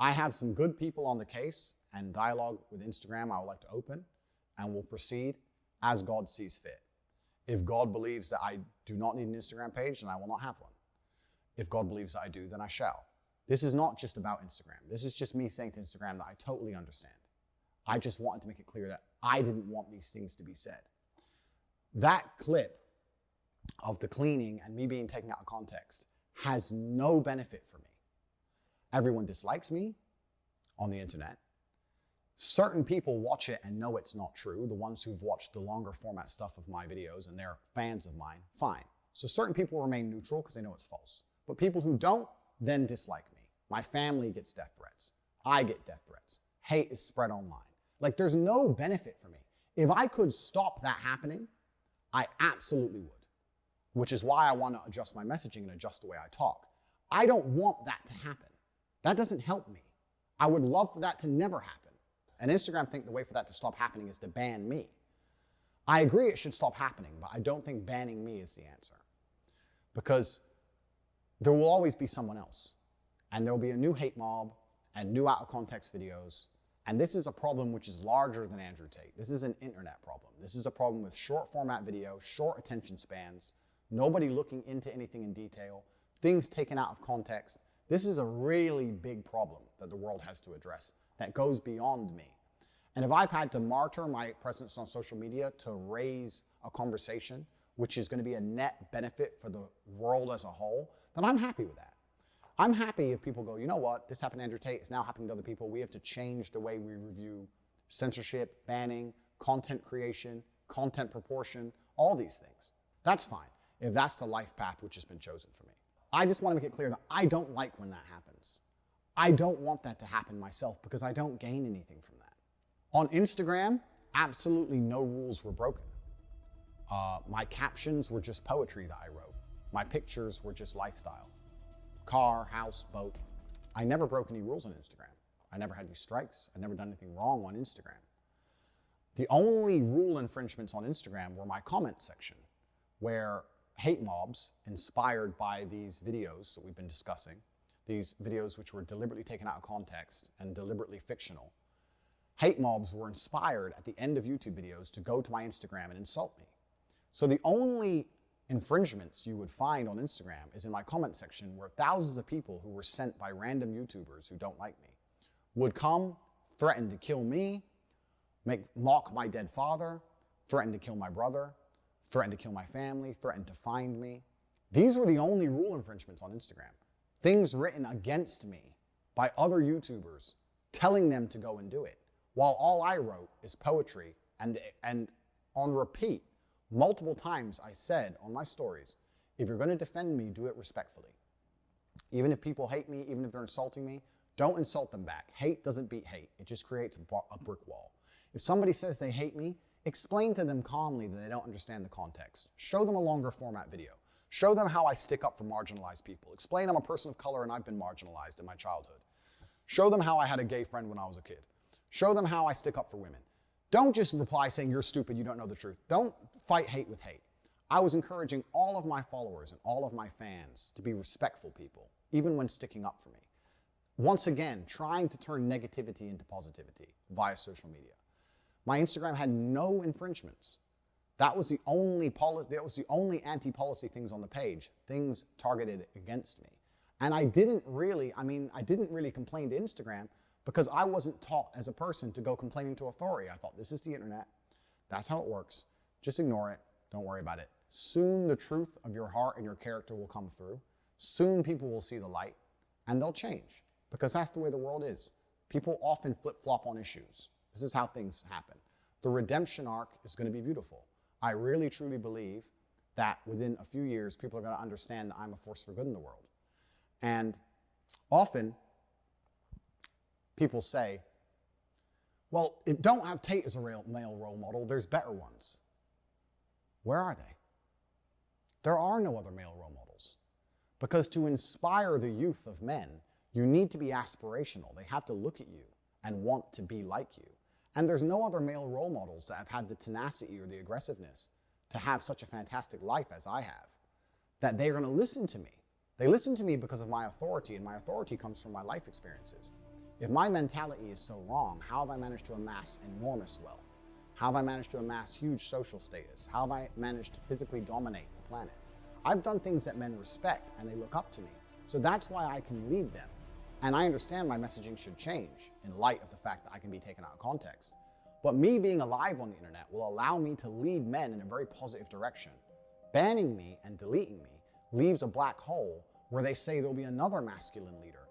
I have some good people on the case and dialogue with Instagram I would like to open and will proceed as God sees fit. If God believes that I do not need an Instagram page, then I will not have one. If God believes that I do, then I shall. This is not just about Instagram. This is just me saying to Instagram that I totally understand. I just wanted to make it clear that I didn't want these things to be said. That clip of the cleaning and me being taken out of context has no benefit for me. Everyone dislikes me on the internet. Certain people watch it and know it's not true. The ones who've watched the longer format stuff of my videos and they're fans of mine, fine. So certain people remain neutral because they know it's false. But people who don't then dislike me. My family gets death threats. I get death threats. Hate is spread online. Like there's no benefit for me. If I could stop that happening, I absolutely would. Which is why I want to adjust my messaging and adjust the way I talk. I don't want that to happen. That doesn't help me. I would love for that to never happen. And Instagram think the way for that to stop happening is to ban me. I agree it should stop happening, but I don't think banning me is the answer. Because there will always be someone else. And there will be a new hate mob and new out of context videos. And this is a problem which is larger than Andrew Tate. This is an internet problem. This is a problem with short format video, short attention spans, nobody looking into anything in detail, things taken out of context, this is a really big problem that the world has to address that goes beyond me. And if I've had to martyr my presence on social media to raise a conversation, which is going to be a net benefit for the world as a whole, then I'm happy with that. I'm happy if people go, you know what, this happened to Andrew Tate, it's now happening to other people. We have to change the way we review censorship, banning, content creation, content proportion, all these things. That's fine if that's the life path which has been chosen for me. I just want to make it clear that I don't like when that happens. I don't want that to happen myself because I don't gain anything from that. On Instagram, absolutely no rules were broken. Uh, my captions were just poetry that I wrote. My pictures were just lifestyle. Car, house, boat. I never broke any rules on Instagram. I never had any strikes. I never done anything wrong on Instagram. The only rule infringements on Instagram were my comment section, where hate mobs inspired by these videos that we've been discussing, these videos which were deliberately taken out of context and deliberately fictional. Hate mobs were inspired at the end of YouTube videos to go to my Instagram and insult me. So the only infringements you would find on Instagram is in my comment section where thousands of people who were sent by random YouTubers who don't like me would come, threaten to kill me, make mock my dead father, threaten to kill my brother, threaten to kill my family, threatened to find me. These were the only rule infringements on Instagram. Things written against me by other YouTubers telling them to go and do it, while all I wrote is poetry and, and on repeat, multiple times I said on my stories, if you're going to defend me, do it respectfully. Even if people hate me, even if they're insulting me, don't insult them back. Hate doesn't beat hate. It just creates a brick wall. If somebody says they hate me, explain to them calmly that they don't understand the context. Show them a longer format video. Show them how I stick up for marginalized people. Explain I'm a person of color and I've been marginalized in my childhood. Show them how I had a gay friend when I was a kid. Show them how I stick up for women. Don't just reply saying you're stupid, you don't know the truth. Don't fight hate with hate. I was encouraging all of my followers and all of my fans to be respectful people, even when sticking up for me. Once again, trying to turn negativity into positivity via social media. My Instagram had no infringements. That was the only policy, that was the only anti-policy things on the page, things targeted against me. And I didn't really, I mean, I didn't really complain to Instagram because I wasn't taught as a person to go complaining to authority. I thought this is the internet. That's how it works. Just ignore it. Don't worry about it. Soon the truth of your heart and your character will come through. Soon people will see the light and they'll change because that's the way the world is. People often flip flop on issues. This is how things happen. The redemption arc is going to be beautiful. I really truly believe that within a few years, people are going to understand that I'm a force for good in the world. And often, people say, well, if don't have Tate as a real male role model, there's better ones. Where are they? There are no other male role models. Because to inspire the youth of men, you need to be aspirational. They have to look at you and want to be like you. And there's no other male role models that have had the tenacity or the aggressiveness to have such a fantastic life as I have, that they're going to listen to me. They listen to me because of my authority, and my authority comes from my life experiences. If my mentality is so wrong, how have I managed to amass enormous wealth? How have I managed to amass huge social status? How have I managed to physically dominate the planet? I've done things that men respect and they look up to me. So that's why I can lead them. And I understand my messaging should change in light of the fact that I can be taken out of context. But me being alive on the internet will allow me to lead men in a very positive direction. Banning me and deleting me leaves a black hole where they say there'll be another masculine leader.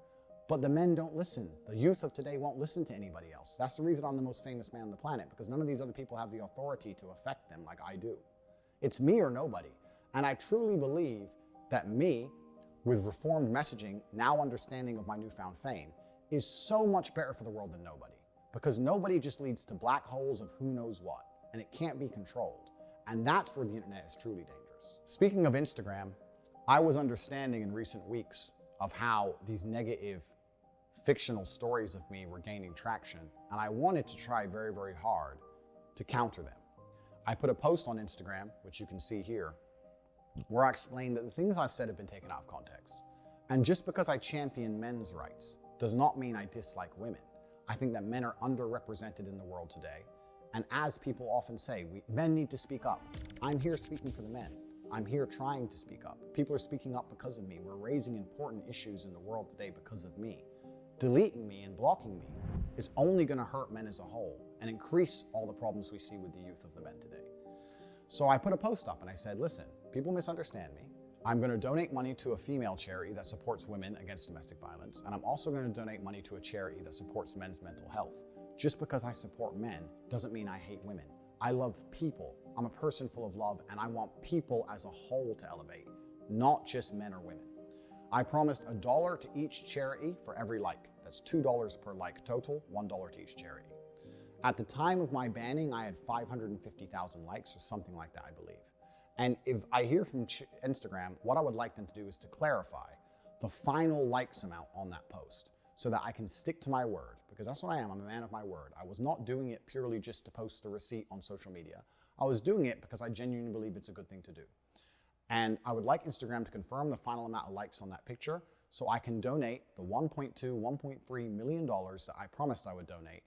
But the men don't listen. The youth of today won't listen to anybody else. That's the reason I'm the most famous man on the planet, because none of these other people have the authority to affect them like I do. It's me or nobody. And I truly believe that me with reformed messaging, now understanding of my newfound fame, is so much better for the world than nobody. Because nobody just leads to black holes of who knows what, and it can't be controlled. And that's where the internet is truly dangerous. Speaking of Instagram, I was understanding in recent weeks of how these negative fictional stories of me were gaining traction, and I wanted to try very, very hard to counter them. I put a post on Instagram, which you can see here, where I explain that the things I've said have been taken out of context. And just because I champion men's rights does not mean I dislike women. I think that men are underrepresented in the world today. And as people often say, we, men need to speak up. I'm here speaking for the men. I'm here trying to speak up. People are speaking up because of me. We're raising important issues in the world today because of me. Deleting me and blocking me is only going to hurt men as a whole and increase all the problems we see with the youth of the men today. So I put a post up and I said, listen, people misunderstand me. I'm going to donate money to a female charity that supports women against domestic violence, and I'm also going to donate money to a charity that supports men's mental health. Just because I support men doesn't mean I hate women. I love people. I'm a person full of love, and I want people as a whole to elevate, not just men or women. I promised a dollar to each charity for every like. That's $2 per like total, $1 to each charity. At the time of my banning, I had 550,000 likes or something like that, I believe. And if I hear from Instagram, what I would like them to do is to clarify the final likes amount on that post so that I can stick to my word because that's what I am. I'm a man of my word. I was not doing it purely just to post the receipt on social media. I was doing it because I genuinely believe it's a good thing to do. And I would like Instagram to confirm the final amount of likes on that picture so I can donate the 1.2, 1.3 million dollars that I promised I would donate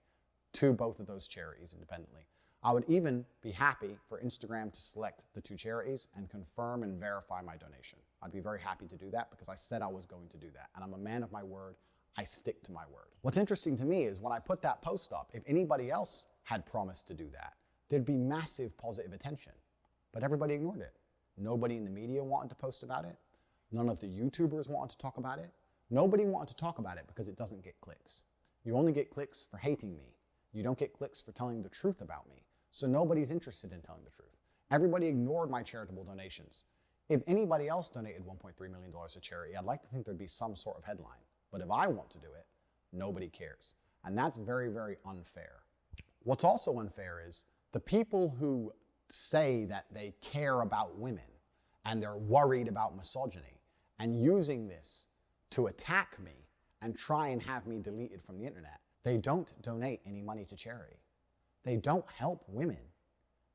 to both of those charities independently. I would even be happy for Instagram to select the two charities and confirm and verify my donation. I'd be very happy to do that because I said I was going to do that. And I'm a man of my word. I stick to my word. What's interesting to me is when I put that post up, if anybody else had promised to do that, there'd be massive positive attention. But everybody ignored it. Nobody in the media wanted to post about it. None of the YouTubers wanted to talk about it. Nobody wanted to talk about it because it doesn't get clicks. You only get clicks for hating me. You don't get clicks for telling the truth about me. So nobody's interested in telling the truth. Everybody ignored my charitable donations. If anybody else donated $1.3 million to charity, I'd like to think there'd be some sort of headline. But if I want to do it, nobody cares. And that's very, very unfair. What's also unfair is the people who say that they care about women and they're worried about misogyny and using this to attack me and try and have me deleted from the internet, they don't donate any money to charity. They don't help women.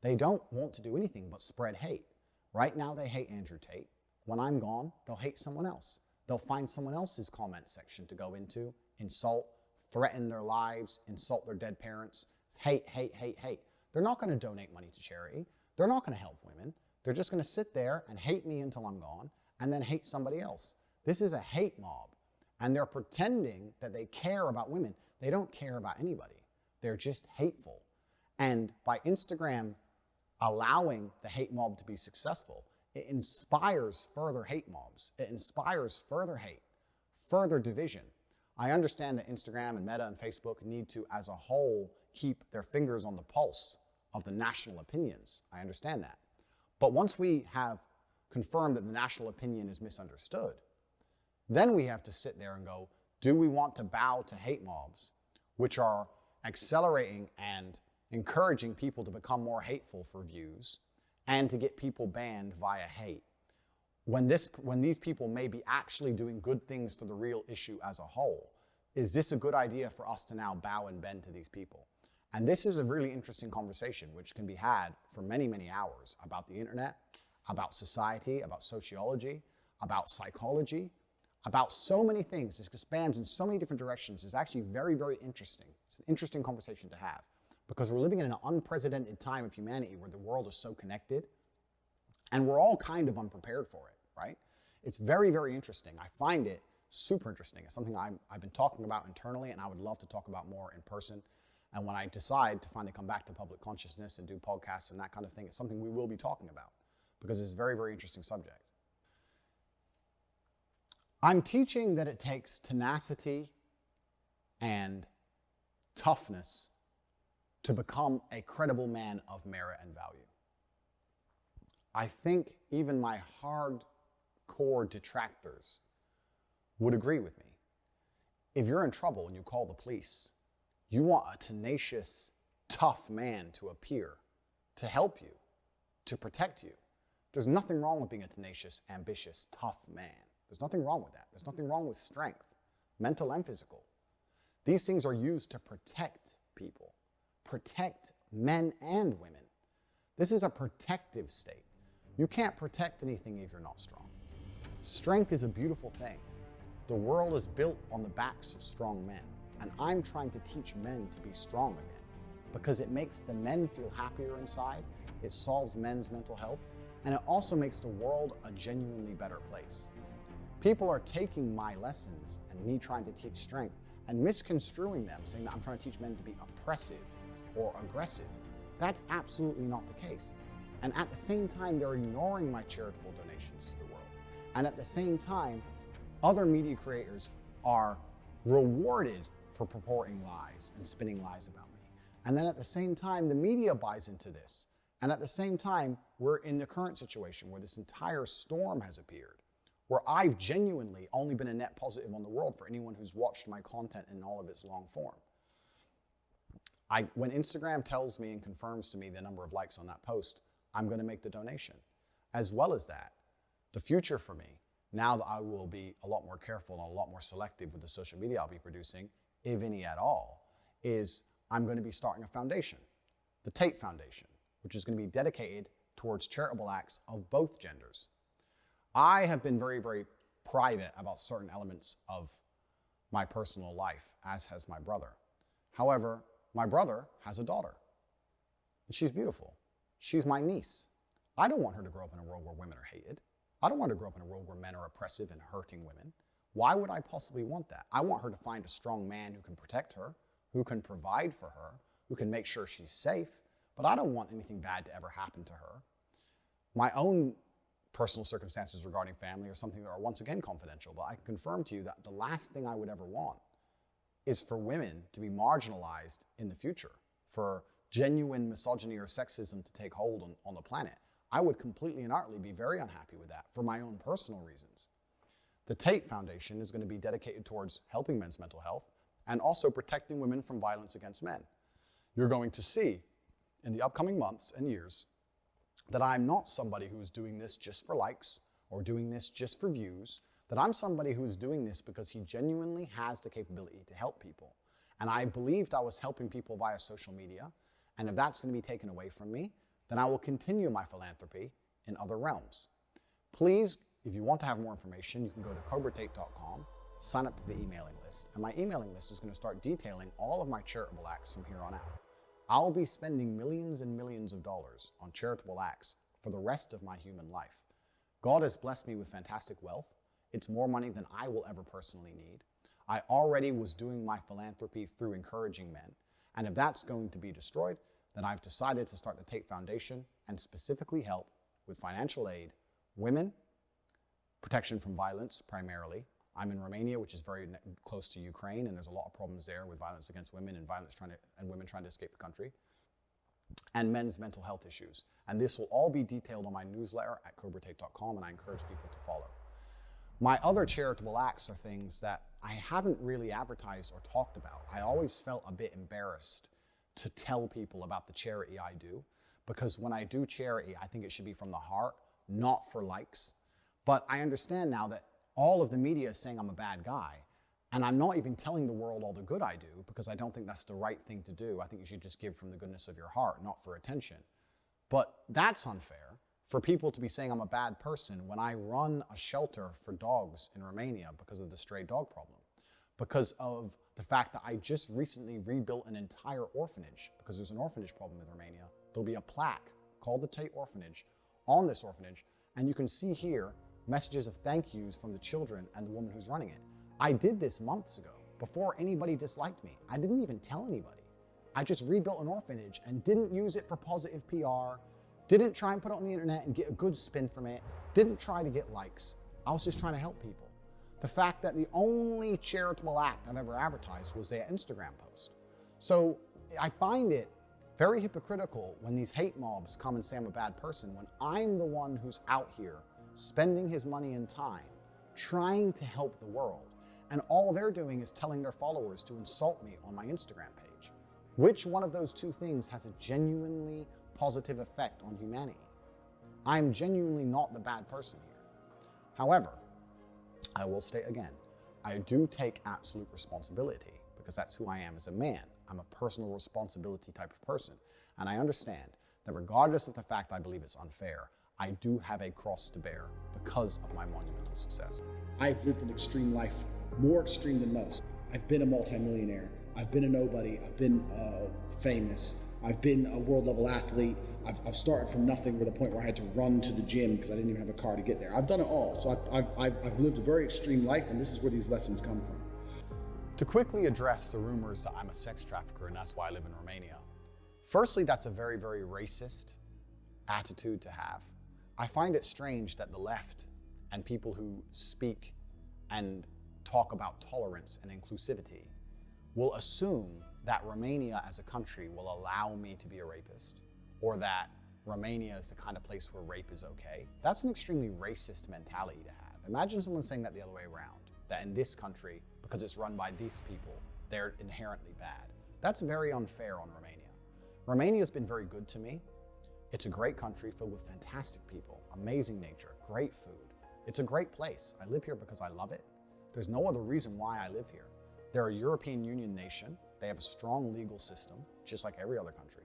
They don't want to do anything but spread hate. Right now, they hate Andrew Tate. When I'm gone, they'll hate someone else. They'll find someone else's comment section to go into, insult, threaten their lives, insult their dead parents, hate, hate, hate, hate. They're not going to donate money to charity. They're not going to help women. They're just going to sit there and hate me until I'm gone and then hate somebody else. This is a hate mob. And they're pretending that they care about women. They don't care about anybody. They're just hateful. And by Instagram allowing the hate mob to be successful, it inspires further hate mobs. It inspires further hate, further division. I understand that Instagram and Meta and Facebook need to, as a whole, keep their fingers on the pulse of the national opinions. I understand that. But once we have confirmed that the national opinion is misunderstood, then we have to sit there and go, do we want to bow to hate mobs, which are accelerating and encouraging people to become more hateful for views and to get people banned via hate? When, this, when these people may be actually doing good things to the real issue as a whole, is this a good idea for us to now bow and bend to these people? And this is a really interesting conversation which can be had for many, many hours about the internet, about society, about sociology, about psychology, about so many things. This expands in so many different directions. It's actually very, very interesting. It's an interesting conversation to have because we're living in an unprecedented time of humanity where the world is so connected and we're all kind of unprepared for it, right? It's very, very interesting. I find it super interesting. It's something i have been talking about internally and I would love to talk about more in person. And when I decide to finally come back to public consciousness and do podcasts and that kind of thing, it's something we will be talking about because it's a very, very interesting subject. I'm teaching that it takes tenacity and toughness to become a credible man of merit and value. I think even my hardcore detractors would agree with me. If you're in trouble and you call the police, you want a tenacious, tough man to appear to help you, to protect you. There's nothing wrong with being a tenacious, ambitious, tough man. There's nothing wrong with that. There's nothing wrong with strength, mental and physical. These things are used to protect people, protect men and women. This is a protective state. You can't protect anything if you're not strong. Strength is a beautiful thing. The world is built on the backs of strong men, and I'm trying to teach men to be strong again because it makes the men feel happier inside, it solves men's mental health, and it also makes the world a genuinely better place. People are taking my lessons and me trying to teach strength and misconstruing them, saying that I'm trying to teach men to be oppressive or aggressive. That's absolutely not the case. And at the same time, they're ignoring my charitable donations to the world. And at the same time, other media creators are rewarded for purporting lies and spinning lies about me. And then at the same time, the media buys into this. And at the same time, we're in the current situation where this entire storm has appeared where I've genuinely only been a net positive on the world for anyone who's watched my content in all of its long form. I, when Instagram tells me and confirms to me the number of likes on that post, I'm going to make the donation. As well as that, the future for me, now that I will be a lot more careful and a lot more selective with the social media I'll be producing, if any at all, is I'm going to be starting a foundation, the Tate Foundation, which is going to be dedicated towards charitable acts of both genders. I have been very, very private about certain elements of my personal life, as has my brother. However, my brother has a daughter. And she's beautiful. She's my niece. I don't want her to grow up in a world where women are hated. I don't want her to grow up in a world where men are oppressive and hurting women. Why would I possibly want that? I want her to find a strong man who can protect her, who can provide for her, who can make sure she's safe, but I don't want anything bad to ever happen to her. My own personal circumstances regarding family are something that are once again confidential, but I can confirm to you that the last thing I would ever want is for women to be marginalized in the future, for genuine misogyny or sexism to take hold on, on the planet. I would completely and utterly be very unhappy with that for my own personal reasons. The Tate Foundation is going to be dedicated towards helping men's mental health and also protecting women from violence against men. You're going to see in the upcoming months and years that I'm not somebody who is doing this just for likes or doing this just for views, that I'm somebody who is doing this because he genuinely has the capability to help people. And I believed I was helping people via social media, and if that's going to be taken away from me, then I will continue my philanthropy in other realms. Please, if you want to have more information, you can go to cobratate.com, sign up to the emailing list, and my emailing list is going to start detailing all of my charitable acts from here on out. I'll be spending millions and millions of dollars on charitable acts for the rest of my human life. God has blessed me with fantastic wealth. It's more money than I will ever personally need. I already was doing my philanthropy through encouraging men. And if that's going to be destroyed, then I've decided to start the Tate Foundation and specifically help with financial aid, women, protection from violence primarily. I'm in Romania, which is very close to Ukraine, and there's a lot of problems there with violence against women and violence trying to, and women trying to escape the country, and men's mental health issues. And this will all be detailed on my newsletter at cobratate.com, and I encourage people to follow. My other charitable acts are things that I haven't really advertised or talked about. I always felt a bit embarrassed to tell people about the charity I do because when I do charity, I think it should be from the heart, not for likes. But I understand now that all of the media is saying I'm a bad guy. And I'm not even telling the world all the good I do because I don't think that's the right thing to do. I think you should just give from the goodness of your heart, not for attention. But that's unfair for people to be saying I'm a bad person when I run a shelter for dogs in Romania because of the stray dog problem, because of the fact that I just recently rebuilt an entire orphanage because there's an orphanage problem in Romania. There'll be a plaque called the Tate Orphanage on this orphanage, and you can see here messages of thank yous from the children and the woman who's running it. I did this months ago before anybody disliked me. I didn't even tell anybody. I just rebuilt an orphanage and didn't use it for positive PR, didn't try and put it on the internet and get a good spin from it, didn't try to get likes. I was just trying to help people. The fact that the only charitable act I've ever advertised was their Instagram post. So I find it very hypocritical when these hate mobs come and say I'm a bad person when I'm the one who's out here spending his money and time trying to help the world. And all they're doing is telling their followers to insult me on my Instagram page. Which one of those two things has a genuinely positive effect on humanity? I'm genuinely not the bad person here. However, I will state again, I do take absolute responsibility because that's who I am as a man. I'm a personal responsibility type of person. And I understand that regardless of the fact I believe it's unfair, I do have a cross to bear because of my monumental success. I've lived an extreme life, more extreme than most. I've been a multimillionaire. I've been a nobody. I've been uh, famous. I've been a world level athlete. I've, I've, started from nothing with a point where I had to run to the gym because I didn't even have a car to get there. I've done it all. So I've, I've, I've lived a very extreme life, and this is where these lessons come from. To quickly address the rumors that I'm a sex trafficker and that's why I live in Romania. Firstly, that's a very, very racist attitude to have. I find it strange that the left and people who speak and talk about tolerance and inclusivity will assume that Romania as a country will allow me to be a rapist or that Romania is the kind of place where rape is okay. That's an extremely racist mentality to have. Imagine someone saying that the other way around, that in this country, because it's run by these people, they're inherently bad. That's very unfair on Romania. Romania's been very good to me. It's a great country filled with fantastic people, amazing nature, great food. It's a great place. I live here because I love it. There's no other reason why I live here. They're a European Union nation. They have a strong legal system, just like every other country.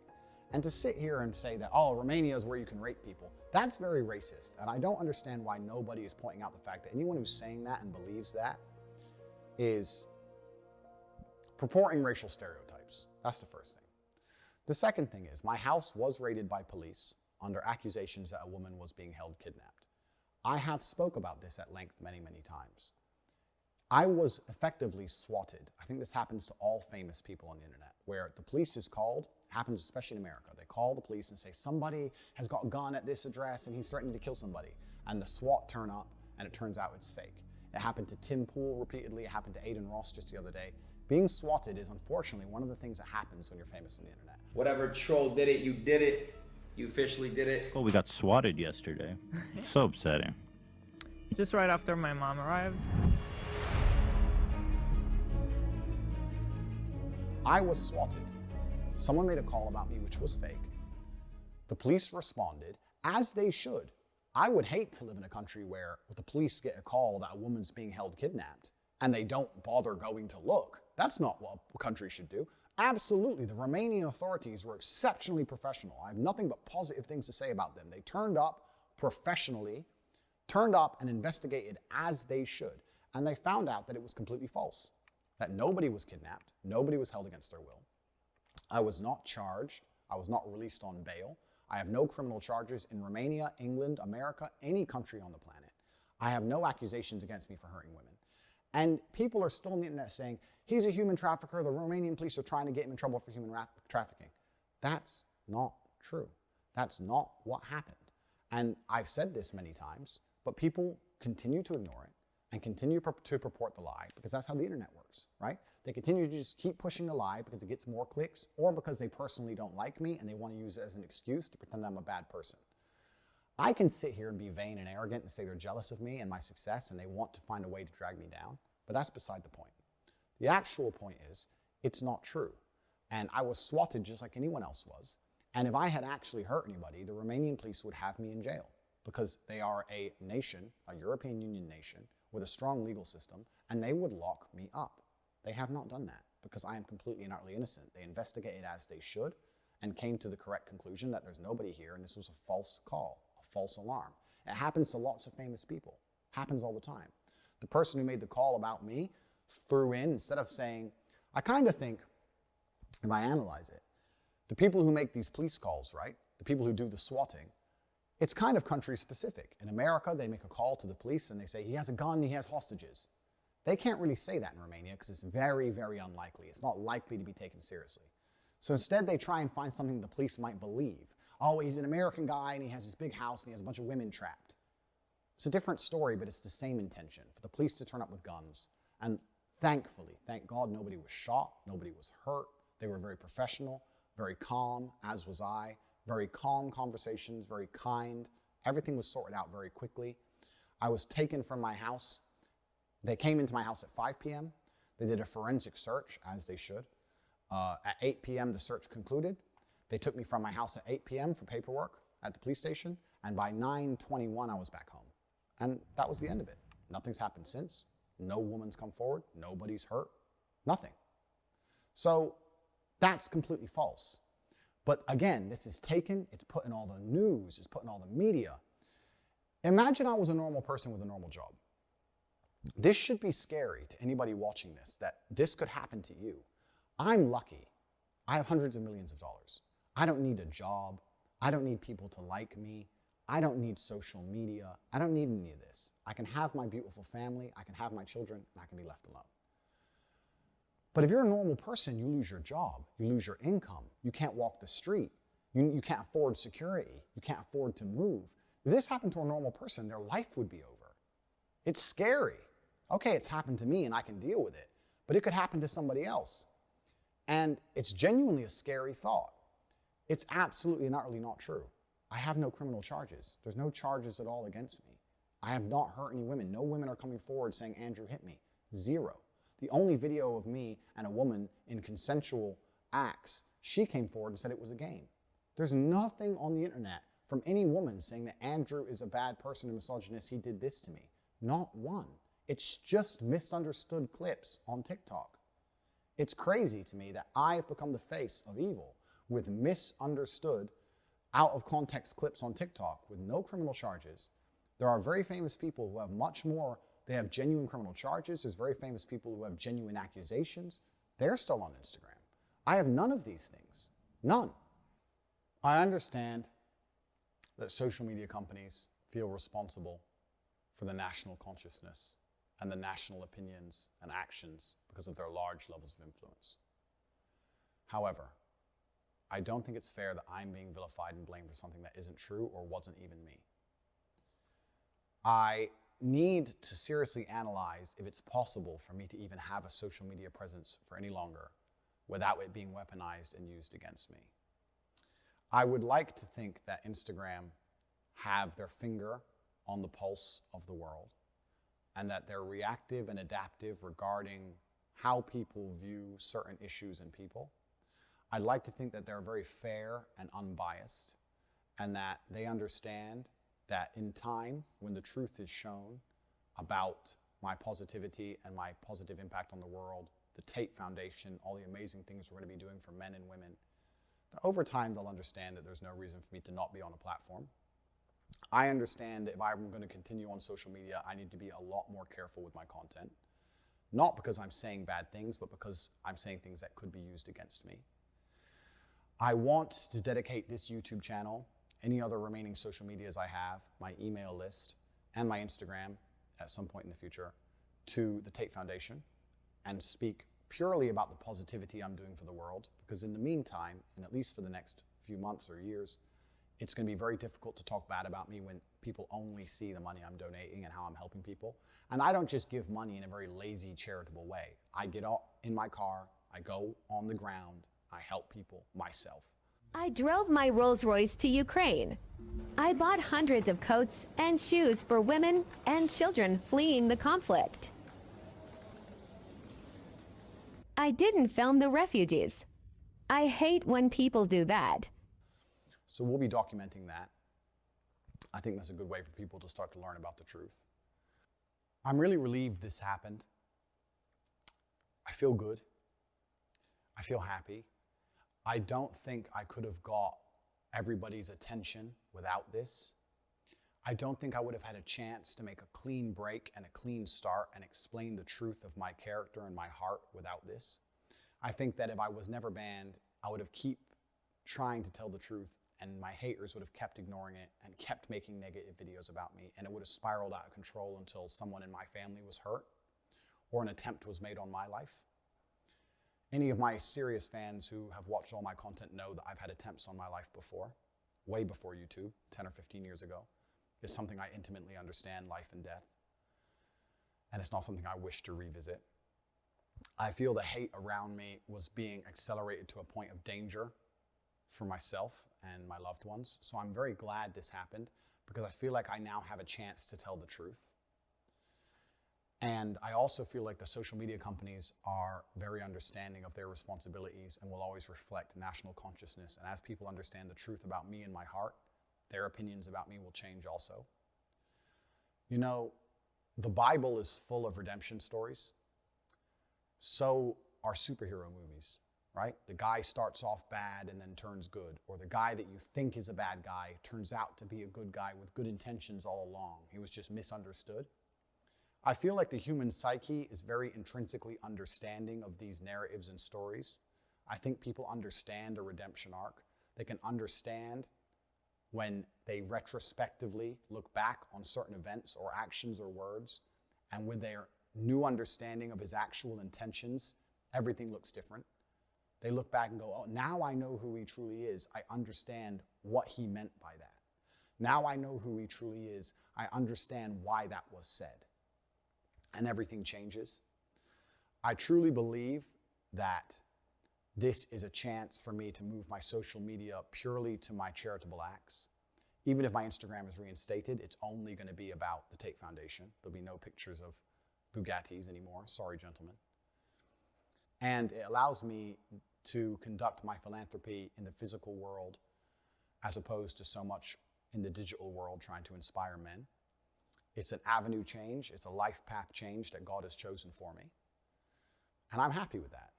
And to sit here and say that, oh, Romania is where you can rape people, that's very racist. And I don't understand why nobody is pointing out the fact that anyone who's saying that and believes that is purporting racial stereotypes. That's the first thing. The second thing is my house was raided by police under accusations that a woman was being held kidnapped. I have spoke about this at length many, many times. I was effectively swatted. I think this happens to all famous people on the internet, where the police is called, happens especially in America. They call the police and say, somebody has got a gun at this address and he's threatening to kill somebody. And the SWAT turn up and it turns out it's fake. It happened to Tim Pool repeatedly. It happened to Adin Ross just the other day. Being swatted is unfortunately one of the things that happens when you're famous on the internet. Whatever troll did it, you did it. You officially did it. Well, we got swatted yesterday. It's so upsetting. *laughs* Just right after my mom arrived. I was swatted. Someone made a call about me which was fake. The police responded, as they should. I would hate to live in a country where the police get a call that a woman's being held kidnapped and they don't bother going to look. That's not what a country should do. Absolutely, the Romanian authorities were exceptionally professional. I have nothing but positive things to say about them. They turned up professionally, turned up and investigated as they should, and they found out that it was completely false, that nobody was kidnapped, nobody was held against their will. I was not charged, I was not released on bail. I have no criminal charges in Romania, England, America, any country on the planet. I have no accusations against me for hurting women. And people are still on the internet saying, he's a human trafficker, the Romanian police are trying to get him in trouble for human trafficking. That's not true. That's not what happened. And I've said this many times, but people continue to ignore it and continue to purport the lie because that's how the internet works, right? They continue to just keep pushing the lie because it gets more clicks or because they personally don't like me and they want to use it as an excuse to pretend I'm a bad person. I can sit here and be vain and arrogant and say they're jealous of me and my success and they want to find a way to drag me down, but that's beside the point. The actual point is, it's not true. And I was swatted just like anyone else was. And if I had actually hurt anybody, the Romanian police would have me in jail because they are a nation, a European Union nation, with a strong legal system, and they would lock me up. They have not done that because I am completely and utterly innocent. They investigated as they should and came to the correct conclusion that there's nobody here and this was a false call a false alarm. It happens to lots of famous people. Happens all the time. The person who made the call about me threw in, instead of saying, I kind of think, if I analyze it, the people who make these police calls, right? The people who do the swatting, it's kind of country specific. In America, they make a call to the police and they say, he has a gun, he has hostages. They can't really say that in Romania because it's very, very unlikely. It's not likely to be taken seriously. So instead, they try and find something the police might believe oh, he's an American guy and he has this big house and he has a bunch of women trapped. It's a different story, but it's the same intention for the police to turn up with guns. And thankfully, thank God, nobody was shot, nobody was hurt. They were very professional, very calm, as was I. Very calm conversations, very kind. Everything was sorted out very quickly. I was taken from my house. They came into my house at 5 p.m. They did a forensic search, as they should. Uh, at 8 p.m., the search concluded. They took me from my house at 8 p.m. for paperwork at the police station, and by 9.21, I was back home. And that was the end of it. Nothing's happened since. No woman's come forward. Nobody's hurt. Nothing. So that's completely false. But again, this is taken, it's put in all the news, it's put in all the media. Imagine I was a normal person with a normal job. This should be scary to anybody watching this, that this could happen to you. I'm lucky. I have hundreds of millions of dollars. I don't need a job. I don't need people to like me. I don't need social media. I don't need any of this. I can have my beautiful family, I can have my children, and I can be left alone. But if you're a normal person, you lose your job, you lose your income, you can't walk the street, you, you can't afford security, you can't afford to move. If this happened to a normal person, their life would be over. It's scary. Okay, it's happened to me and I can deal with it, but it could happen to somebody else. And it's genuinely a scary thought. It's absolutely and utterly not true. I have no criminal charges. There's no charges at all against me. I have not hurt any women. No women are coming forward saying Andrew hit me. Zero. The only video of me and a woman in consensual acts, she came forward and said it was a game. There's nothing on the internet from any woman saying that Andrew is a bad person and misogynist, he did this to me. Not one. It's just misunderstood clips on TikTok. It's crazy to me that I've become the face of evil with misunderstood, out of context clips on TikTok with no criminal charges. There are very famous people who have much more, they have genuine criminal charges. There's very famous people who have genuine accusations. They're still on Instagram. I have none of these things. None. I understand that social media companies feel responsible for the national consciousness and the national opinions and actions because of their large levels of influence. However, I don't think it's fair that I'm being vilified and blamed for something that isn't true or wasn't even me. I need to seriously analyze if it's possible for me to even have a social media presence for any longer without it being weaponized and used against me. I would like to think that Instagram have their finger on the pulse of the world and that they're reactive and adaptive regarding how people view certain issues and people. I'd like to think that they're very fair and unbiased and that they understand that in time, when the truth is shown about my positivity and my positive impact on the world, the Tate Foundation, all the amazing things we're going to be doing for men and women, over time they'll understand that there's no reason for me to not be on a platform. I understand that if I'm going to continue on social media, I need to be a lot more careful with my content. Not because I'm saying bad things, but because I'm saying things that could be used against me. I want to dedicate this YouTube channel, any other remaining social medias I have, my email list, and my Instagram at some point in the future to the Tate Foundation and speak purely about the positivity I'm doing for the world. Because in the meantime, and at least for the next few months or years, it's going to be very difficult to talk bad about me when people only see the money I'm donating and how I'm helping people. And I don't just give money in a very lazy, charitable way. I get out in my car, I go on the ground, I help people myself. I drove my Rolls Royce to Ukraine. I bought hundreds of coats and shoes for women and children fleeing the conflict. I didn't film the refugees. I hate when people do that. So we'll be documenting that. I think that's a good way for people to start to learn about the truth. I'm really relieved this happened. I feel good. I feel happy. I don't think I could have got everybody's attention without this. I don't think I would have had a chance to make a clean break and a clean start and explain the truth of my character and my heart without this. I think that if I was never banned, I would have kept trying to tell the truth and my haters would have kept ignoring it and kept making negative videos about me and it would have spiraled out of control until someone in my family was hurt or an attempt was made on my life. Any of my serious fans who have watched all my content know that I've had attempts on my life before, way before YouTube, 10 or 15 years ago. It's something I intimately understand, life and death. And it's not something I wish to revisit. I feel the hate around me was being accelerated to a point of danger for myself and my loved ones. So I'm very glad this happened because I feel like I now have a chance to tell the truth. And I also feel like the social media companies are very understanding of their responsibilities and will always reflect national consciousness. And as people understand the truth about me and my heart, their opinions about me will change also. You know, the Bible is full of redemption stories. So are superhero movies right? The guy starts off bad and then turns good, or the guy that you think is a bad guy turns out to be a good guy with good intentions all along. He was just misunderstood. I feel like the human psyche is very intrinsically understanding of these narratives and stories. I think people understand a redemption arc. They can understand when they retrospectively look back on certain events or actions or words, and with their new understanding of his actual intentions, everything looks different. They look back and go, oh, now I know who he truly is. I understand what he meant by that. Now I know who he truly is. I understand why that was said. And everything changes. I truly believe that this is a chance for me to move my social media purely to my charitable acts. Even if my Instagram is reinstated, it's only going to be about the Tate Foundation. There'll be no pictures of Bugattis anymore. Sorry, gentlemen. And it allows me to conduct my philanthropy in the physical world as opposed to so much in the digital world trying to inspire men. It's an avenue change, it's a life path change that God has chosen for me. And I'm happy with that.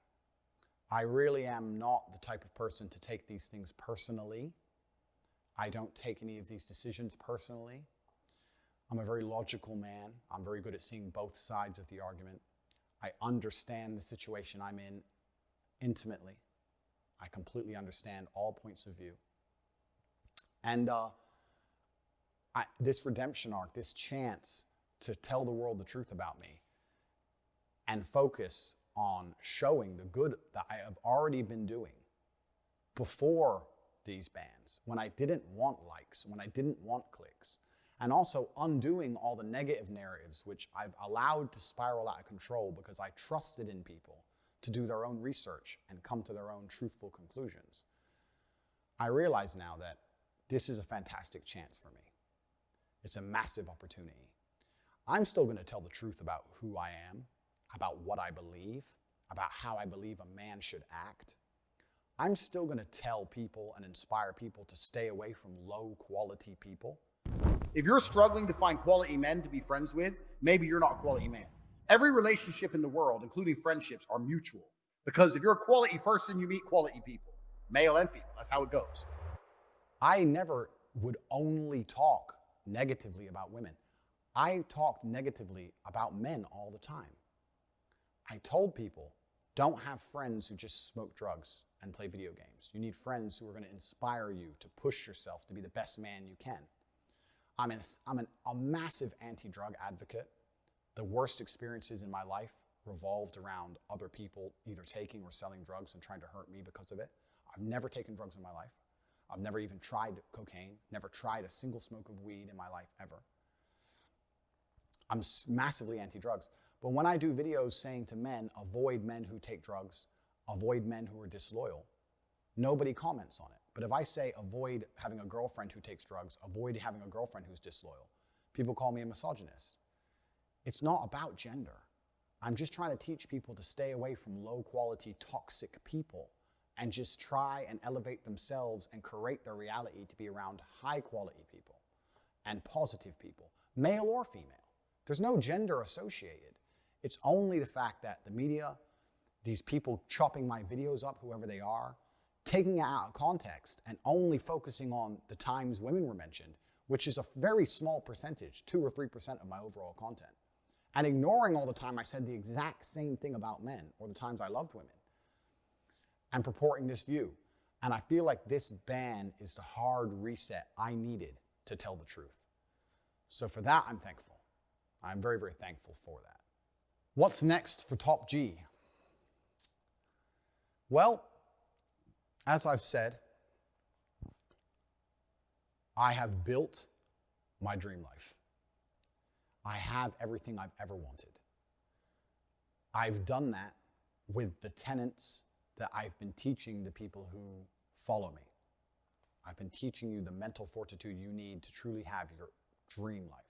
I really am not the type of person to take these things personally. I don't take any of these decisions personally. I'm a very logical man. I'm very good at seeing both sides of the argument. I understand the situation I'm in intimately. I completely understand all points of view. And uh, I, this redemption arc, this chance to tell the world the truth about me and focus on showing the good that I have already been doing before these bans, when I didn't want likes, when I didn't want clicks, and also undoing all the negative narratives which I've allowed to spiral out of control because I trusted in people to do their own research and come to their own truthful conclusions. I realize now that this is a fantastic chance for me. It's a massive opportunity. I'm still going to tell the truth about who I am, about what I believe, about how I believe a man should act. I'm still going to tell people and inspire people to stay away from low quality people. If you're struggling to find quality men to be friends with, maybe you're not a quality man. Every relationship in the world, including friendships, are mutual. Because if you're a quality person, you meet quality people, male and female. That's how it goes. I never would only talk negatively about women. I talked negatively about men all the time. I told people, don't have friends who just smoke drugs and play video games. You need friends who are going to inspire you to push yourself to be the best man you can. I'm, an, I'm an, a massive anti drug advocate. The worst experiences in my life revolved around other people either taking or selling drugs and trying to hurt me because of it. I've never taken drugs in my life. I've never even tried cocaine, never tried a single smoke of weed in my life ever. I'm massively anti drugs. But when I do videos saying to men, avoid men who take drugs, avoid men who are disloyal, nobody comments on it. But if I say avoid having a girlfriend who takes drugs, avoid having a girlfriend who's disloyal, people call me a misogynist. It's not about gender. I'm just trying to teach people to stay away from low quality, toxic people and just try and elevate themselves and create their reality to be around high quality people and positive people, male or female. There's no gender associated. It's only the fact that the media, these people chopping my videos up, whoever they are, taking it out of context and only focusing on the times women were mentioned, which is a very small percentage, 2 or 3% of my overall content, and ignoring all the time I said the exact same thing about men or the times I loved women, and purporting this view. And I feel like this ban is the hard reset I needed to tell the truth. So for that, I'm thankful. I'm very, very thankful for that. What's next for Top G? Well, as I've said, I have built my dream life. I have everything I've ever wanted. I've done that with the tenets that I've been teaching the people who follow me. I've been teaching you the mental fortitude you need to truly have your dream life.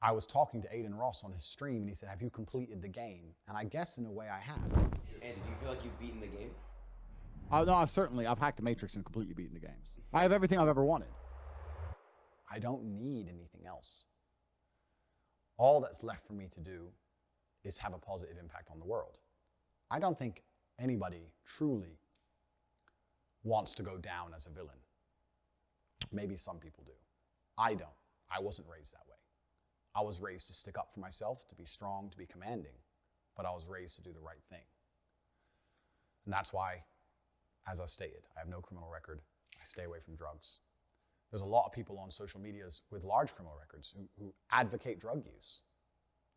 I was talking to Adin Ross on his stream and he said, Have you completed the game? And I guess in a way I have. And do you feel like you've beaten the game? Uh, no, I've certainly I've hacked the Matrix and completely beaten the games. I have everything I've ever wanted. I don't need anything else. All that's left for me to do is have a positive impact on the world. I don't think anybody truly wants to go down as a villain. Maybe some people do. I don't. I wasn't raised that way. I was raised to stick up for myself, to be strong, to be commanding, but I was raised to do the right thing. And that's why, as I stated, I have no criminal record. I stay away from drugs. There's a lot of people on social medias with large criminal records who, who advocate drug use.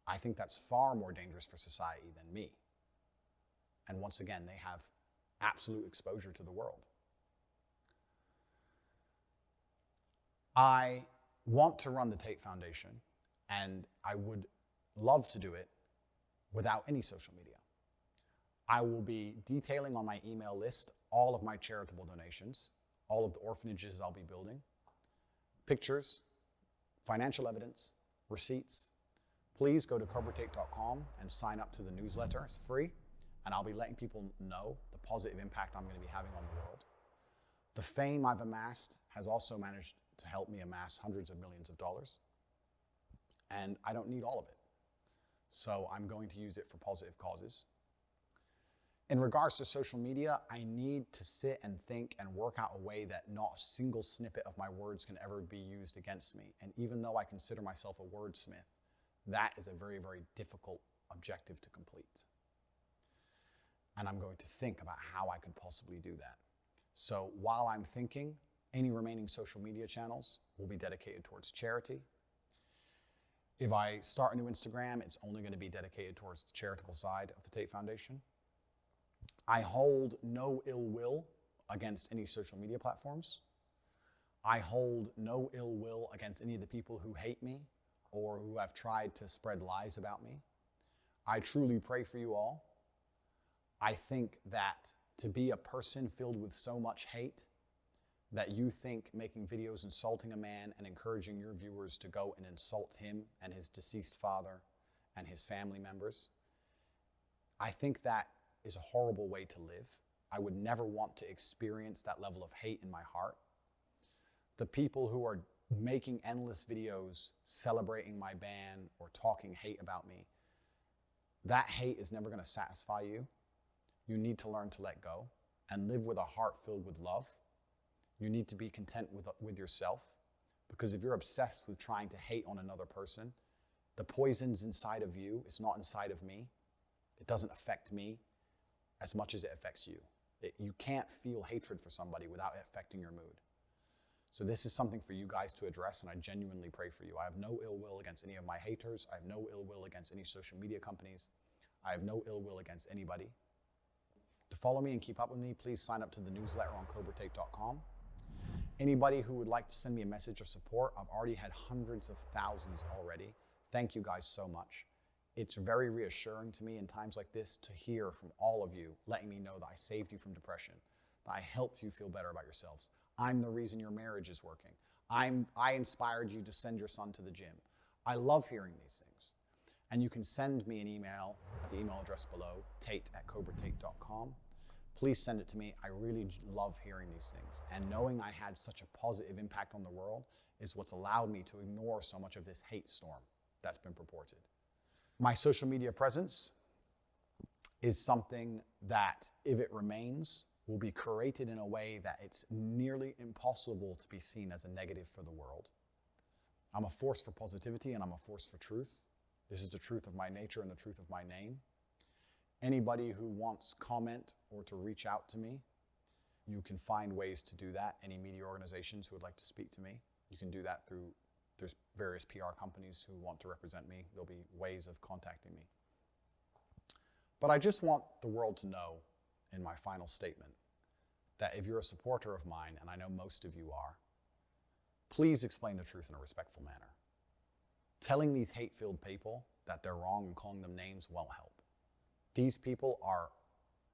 I think that's far more dangerous for society than me. And once again, they have absolute exposure to the world. I want to run the Tate Foundation and I would love to do it without any social media. I will be detailing on my email list all of my charitable donations, all of the orphanages I'll be building, pictures, financial evidence, receipts. Please go to cobratate.com and sign up to the newsletter. It's free, and I'll be letting people know the positive impact I'm going to be having on the world. The fame I've amassed has also managed to help me amass hundreds of millions of dollars and I don't need all of it. So I'm going to use it for positive causes. In regards to social media, I need to sit and think and work out a way that not a single snippet of my words can ever be used against me. And even though I consider myself a wordsmith, that is a very, very difficult objective to complete. And I'm going to think about how I could possibly do that. So while I'm thinking, any remaining social media channels will be dedicated towards charity. If I start a new Instagram, it's only going to be dedicated towards the charitable side of the Tate Foundation. I hold no ill will against any social media platforms. I hold no ill will against any of the people who hate me or who have tried to spread lies about me. I truly pray for you all. I think that to be a person filled with so much hate that you think making videos insulting a man and encouraging your viewers to go and insult him and his deceased father and his family members, I think that is a horrible way to live. I would never want to experience that level of hate in my heart. The people who are making endless videos celebrating my ban or talking hate about me, that hate is never going to satisfy you. You need to learn to let go and live with a heart filled with love. You need to be content with, with yourself because if you're obsessed with trying to hate on another person, the poison's inside of you, it's not inside of me. It doesn't affect me as much as it affects you. It, you can't feel hatred for somebody without it affecting your mood. So this is something for you guys to address, and I genuinely pray for you. I have no ill will against any of my haters. I have no ill will against any social media companies. I have no ill will against anybody. To follow me and keep up with me, please sign up to the newsletter on cobratate.com. Anybody who would like to send me a message of support, I've already had hundreds of thousands already. Thank you guys so much. It's very reassuring to me in times like this to hear from all of you letting me know that I saved you from depression, that I helped you feel better about yourselves. I'm the reason your marriage is working. I'm, I inspired you to send your son to the gym. I love hearing these things. And you can send me an email at the email address below, tate at cobratate.com. Please send it to me. I really love hearing these things. And knowing I had such a positive impact on the world is what's allowed me to ignore so much of this hate storm that's been purported. My social media presence is something that, if it remains, will be curated in a way that it's nearly impossible to be seen as a negative for the world. I'm a force for positivity and I'm a force for truth. This is the truth of my nature and the truth of my name. Anybody who wants comment or to reach out to me, you can find ways to do that. Any media organizations who would like to speak to me, you can do that through there's various PR companies who want to represent me. There'll be ways of contacting me. But I just want the world to know in my final statement that if you're a supporter of mine, and I know most of you are, please explain the truth in a respectful manner. Telling these hate filled people that they're wrong and calling them names won't help. These people are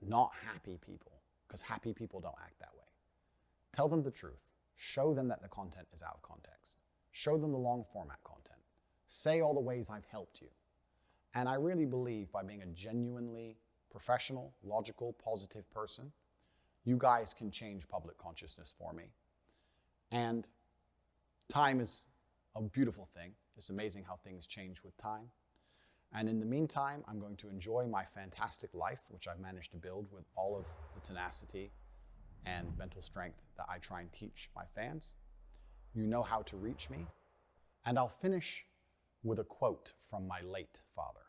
not happy people because happy people don't act that way. Tell them the truth. Show them that the content is out of context. Show them the long format content. Say all the ways I've helped you. And I really believe by being a genuinely professional, logical, positive person, you guys can change public consciousness for me. And time is a beautiful thing. It's amazing how things change with time. And in the meantime, I'm going to enjoy my fantastic life, which I've managed to build with all of the tenacity and mental strength that I try and teach my fans. You know how to reach me. And I'll finish with a quote from my late father.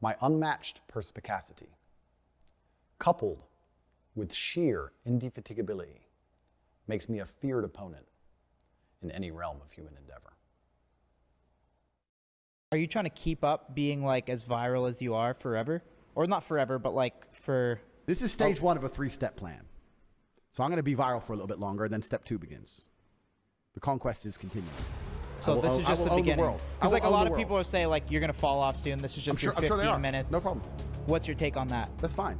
My unmatched perspicacity, coupled with sheer indefatigability, makes me a feared opponent in any realm of human endeavor. Are you trying to keep up being like as viral as you are forever? Or not forever, but like for. This is stage oh. one of a three step plan. So I'm going to be viral for a little bit longer, then step two begins. The conquest is continuing. So will this own- is I just will the own the beginning. world. Because like a lot of people are saying like you're gonna fall off soon. This is just sure- your I'm sure 15 they are. minutes. No problem. What's your take on that? That's fine.